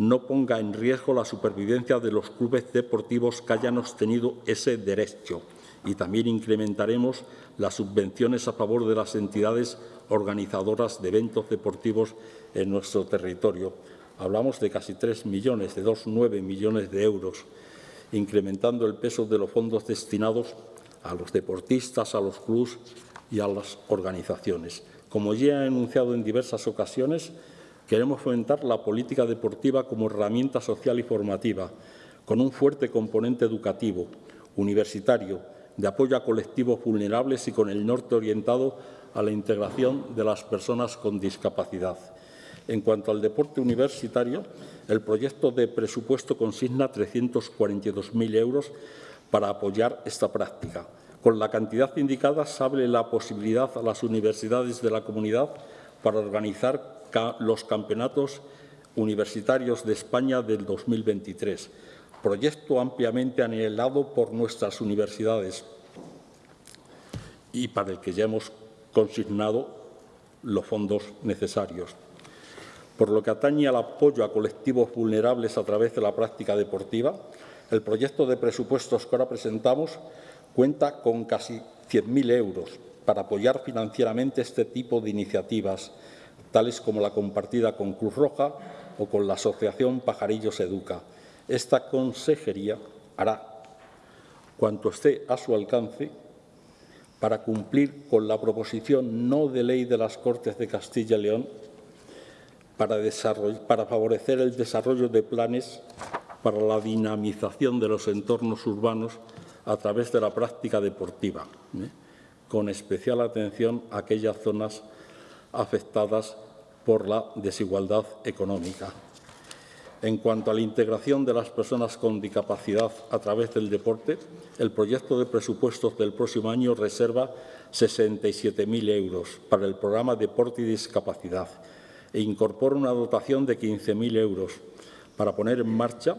no ponga en riesgo la supervivencia de los clubes deportivos que hayan obtenido ese derecho. Y también incrementaremos las subvenciones a favor de las entidades organizadoras de eventos deportivos en nuestro territorio. Hablamos de casi 3 millones, de 2,9 millones de euros, incrementando el peso de los fondos destinados a los deportistas, a los clubes y a las organizaciones. Como ya he anunciado en diversas ocasiones, Queremos fomentar la política deportiva como herramienta social y formativa, con un fuerte componente educativo, universitario, de apoyo a colectivos vulnerables y con el norte orientado a la integración de las personas con discapacidad. En cuanto al deporte universitario, el proyecto de presupuesto consigna 342.000 euros para apoyar esta práctica. Con la cantidad indicada se abre la posibilidad a las universidades de la comunidad para organizar los campeonatos universitarios de España del 2023, proyecto ampliamente anhelado por nuestras universidades y para el que ya hemos consignado los fondos necesarios. Por lo que atañe al apoyo a colectivos vulnerables a través de la práctica deportiva, el proyecto de presupuestos que ahora presentamos cuenta con casi 100.000 euros para apoyar financieramente este tipo de iniciativas tales como la compartida con Cruz Roja o con la Asociación Pajarillos Educa. Esta consejería hará cuanto esté a su alcance para cumplir con la proposición no de ley de las Cortes de Castilla y León para, favorecer el desarrollo de planes para la dinamización de los entornos urbanos a través de la práctica deportiva, ¿eh? con especial atención a aquellas zonas afectadas por la desigualdad económica. En cuanto a la integración de las personas con discapacidad a través del deporte, el proyecto de presupuestos del próximo año reserva 67.000 euros para el programa Deporte y Discapacidad. e incorpora una dotación de 15.000 euros para poner en marcha,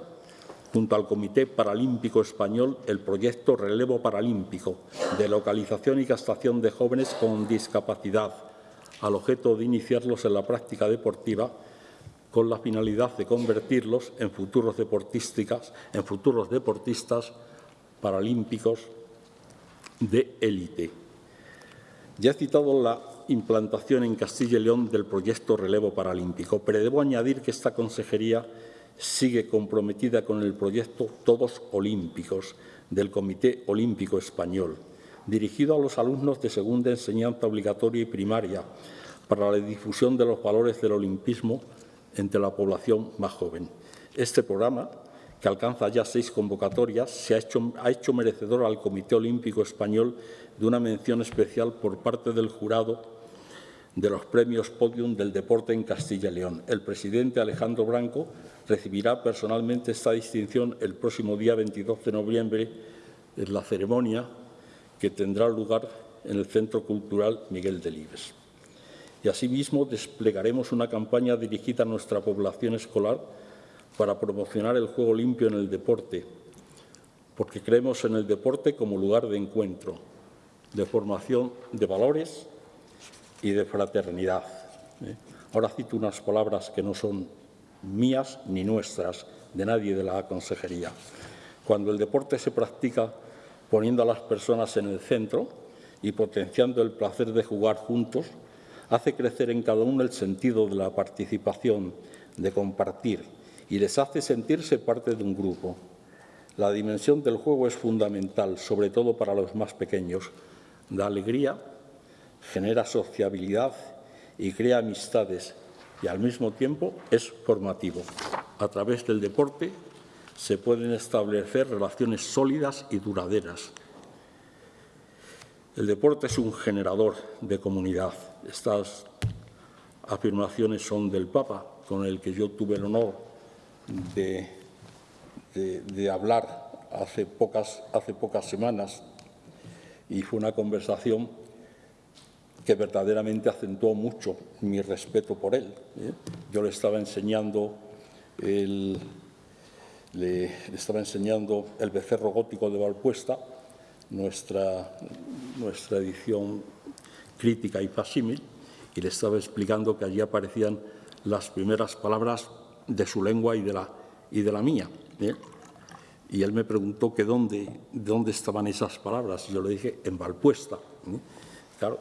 junto al Comité Paralímpico Español, el proyecto Relevo Paralímpico de localización y castación de jóvenes con discapacidad, al objeto de iniciarlos en la práctica deportiva con la finalidad de convertirlos en futuros, deportísticas, en futuros deportistas paralímpicos de élite. Ya he citado la implantación en Castilla y León del proyecto Relevo Paralímpico, pero debo añadir que esta consejería sigue comprometida con el proyecto Todos Olímpicos del Comité Olímpico Español, dirigido a los alumnos de segunda enseñanza obligatoria y primaria para la difusión de los valores del olimpismo entre la población más joven. Este programa, que alcanza ya seis convocatorias, se ha hecho, ha hecho merecedor al Comité Olímpico Español de una mención especial por parte del jurado de los premios Podium del deporte en Castilla y León. El presidente Alejandro Branco recibirá personalmente esta distinción el próximo día 22 de noviembre en la ceremonia que tendrá lugar en el Centro Cultural Miguel Delibes y asimismo desplegaremos una campaña dirigida a nuestra población escolar para promocionar el juego limpio en el deporte, porque creemos en el deporte como lugar de encuentro, de formación de valores y de fraternidad. ¿eh? Ahora cito unas palabras que no son mías ni nuestras, de nadie de la consejería. Cuando el deporte se practica poniendo a las personas en el centro y potenciando el placer de jugar juntos, hace crecer en cada uno el sentido de la participación, de compartir, y les hace sentirse parte de un grupo. La dimensión del juego es fundamental, sobre todo para los más pequeños. Da alegría, genera sociabilidad y crea amistades, y al mismo tiempo es formativo. A través del deporte se pueden establecer relaciones sólidas y duraderas. El deporte es un generador de comunidad. Estas afirmaciones son del Papa, con el que yo tuve el honor de, hablar hace pocas, hace pocas semanas y fue una conversación que verdaderamente acentuó mucho mi respeto por él. ¿eh? Yo le estaba enseñando el, le, estaba enseñando el becerro gótico de Valpuesta, nuestra, nuestra edición crítica y facímil, y le estaba explicando que allí aparecían las primeras palabras de su lengua y de la, y de la mía. ¿eh? Y él me preguntó que dónde, dónde estaban esas palabras. Y yo le dije, en Valpuesta. ¿eh? Claro,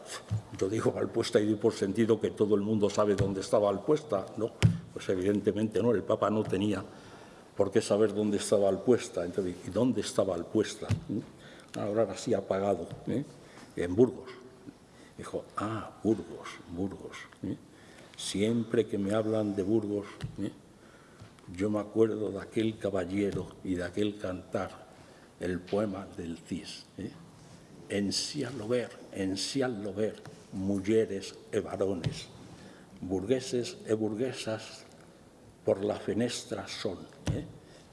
yo digo Valpuesta y doy por sentido que todo el mundo sabe dónde estaba Valpuesta. No, pues evidentemente no, el Papa no tenía por qué saber dónde estaba Alpuesta. Entonces, ¿y dónde estaba Alpuesta? ¿Eh? Ahora así apagado, en Burgos. Dijo, ah, Burgos, Burgos. ¿eh? Siempre que me hablan de Burgos, ¿eh? yo me acuerdo de aquel caballero y de aquel cantar, el poema del Cis. ¿eh? En lo ver, en lo ver, mujeres e varones, burgueses e burguesas por la fenestra son. ¿eh?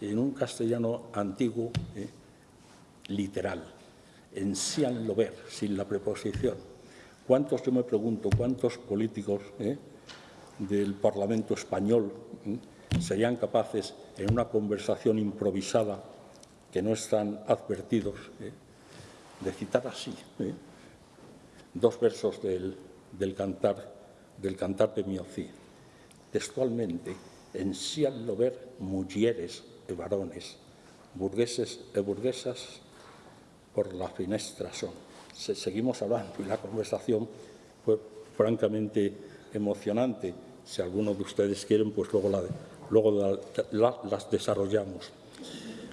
En un castellano antiguo, literal, en lo ver, sin la preposición. ¿Cuántos, yo me pregunto, cuántos políticos eh, del Parlamento español eh, serían capaces, en una conversación improvisada, que no están advertidos, eh, de citar así dos versos del, cantar del cantar de Miocí, textualmente, en sí al lo ver mujeres y varones, burgueses y burguesas por la finestra son seguimos hablando y la conversación fue francamente emocionante. Si alguno de ustedes quieren, pues luego las desarrollamos.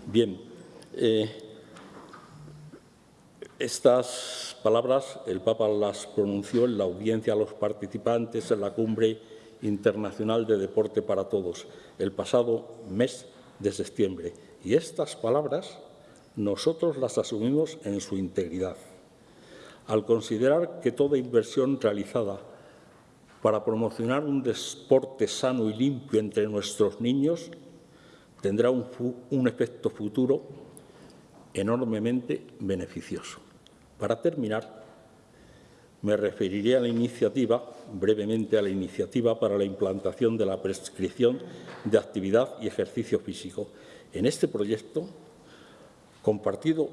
Bien, eh, estas palabras el Papa las pronunció en la audiencia a los participantes en la Cumbre Internacional de Deporte para Todos el pasado mes de septiembre. Y estas palabras nosotros las asumimos en su integridad al considerar que toda inversión realizada para promocionar un deporte sano y limpio entre nuestros niños tendrá un, efecto futuro enormemente beneficioso. Para terminar, Me referiré a la iniciativa, brevemente a la iniciativa para la implantación de la prescripción de actividad y ejercicio físico. En este proyecto, compartido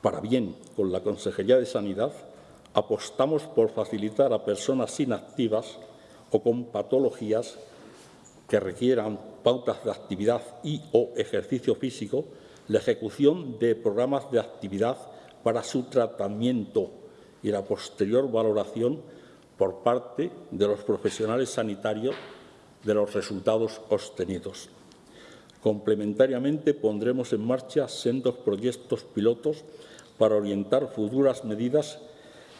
para bien con la Consejería de Sanidad, apostamos por facilitar a personas inactivas o con patologías que requieran pautas de actividad y o ejercicio físico, la ejecución de programas de actividad para su tratamiento y la posterior valoración por parte de los profesionales sanitarios de los resultados obtenidos. Complementariamente, pondremos en marcha sendos proyectos pilotos para orientar futuras medidas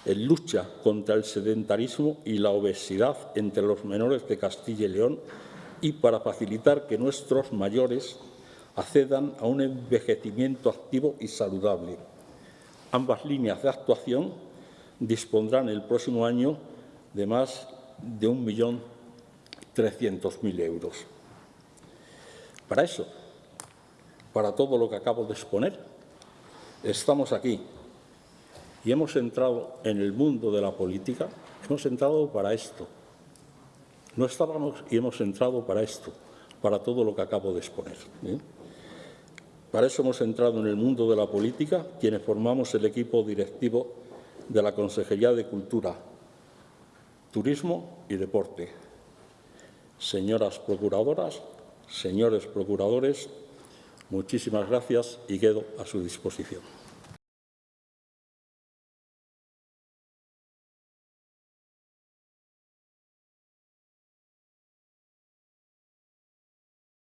en lucha contra el sedentarismo y la obesidad entre los menores de Castilla y León y para facilitar que nuestros mayores accedan a un envejecimiento activo y saludable. Ambas líneas de actuación dispondrán el próximo año de más de 1.300.000 euros. Para eso, para todo lo que acabo de exponer, estamos aquí y hemos entrado en el mundo de la política, hemos entrado para esto. No estábamos y hemos entrado para esto, para todo lo que acabo de exponer. ¿eh? Para eso hemos entrado en el mundo de la política quienes formamos el equipo directivo de la Consejería de Cultura, Turismo y Deporte. Señoras procuradoras, señores procuradores, muchísimas gracias y quedo a su disposición.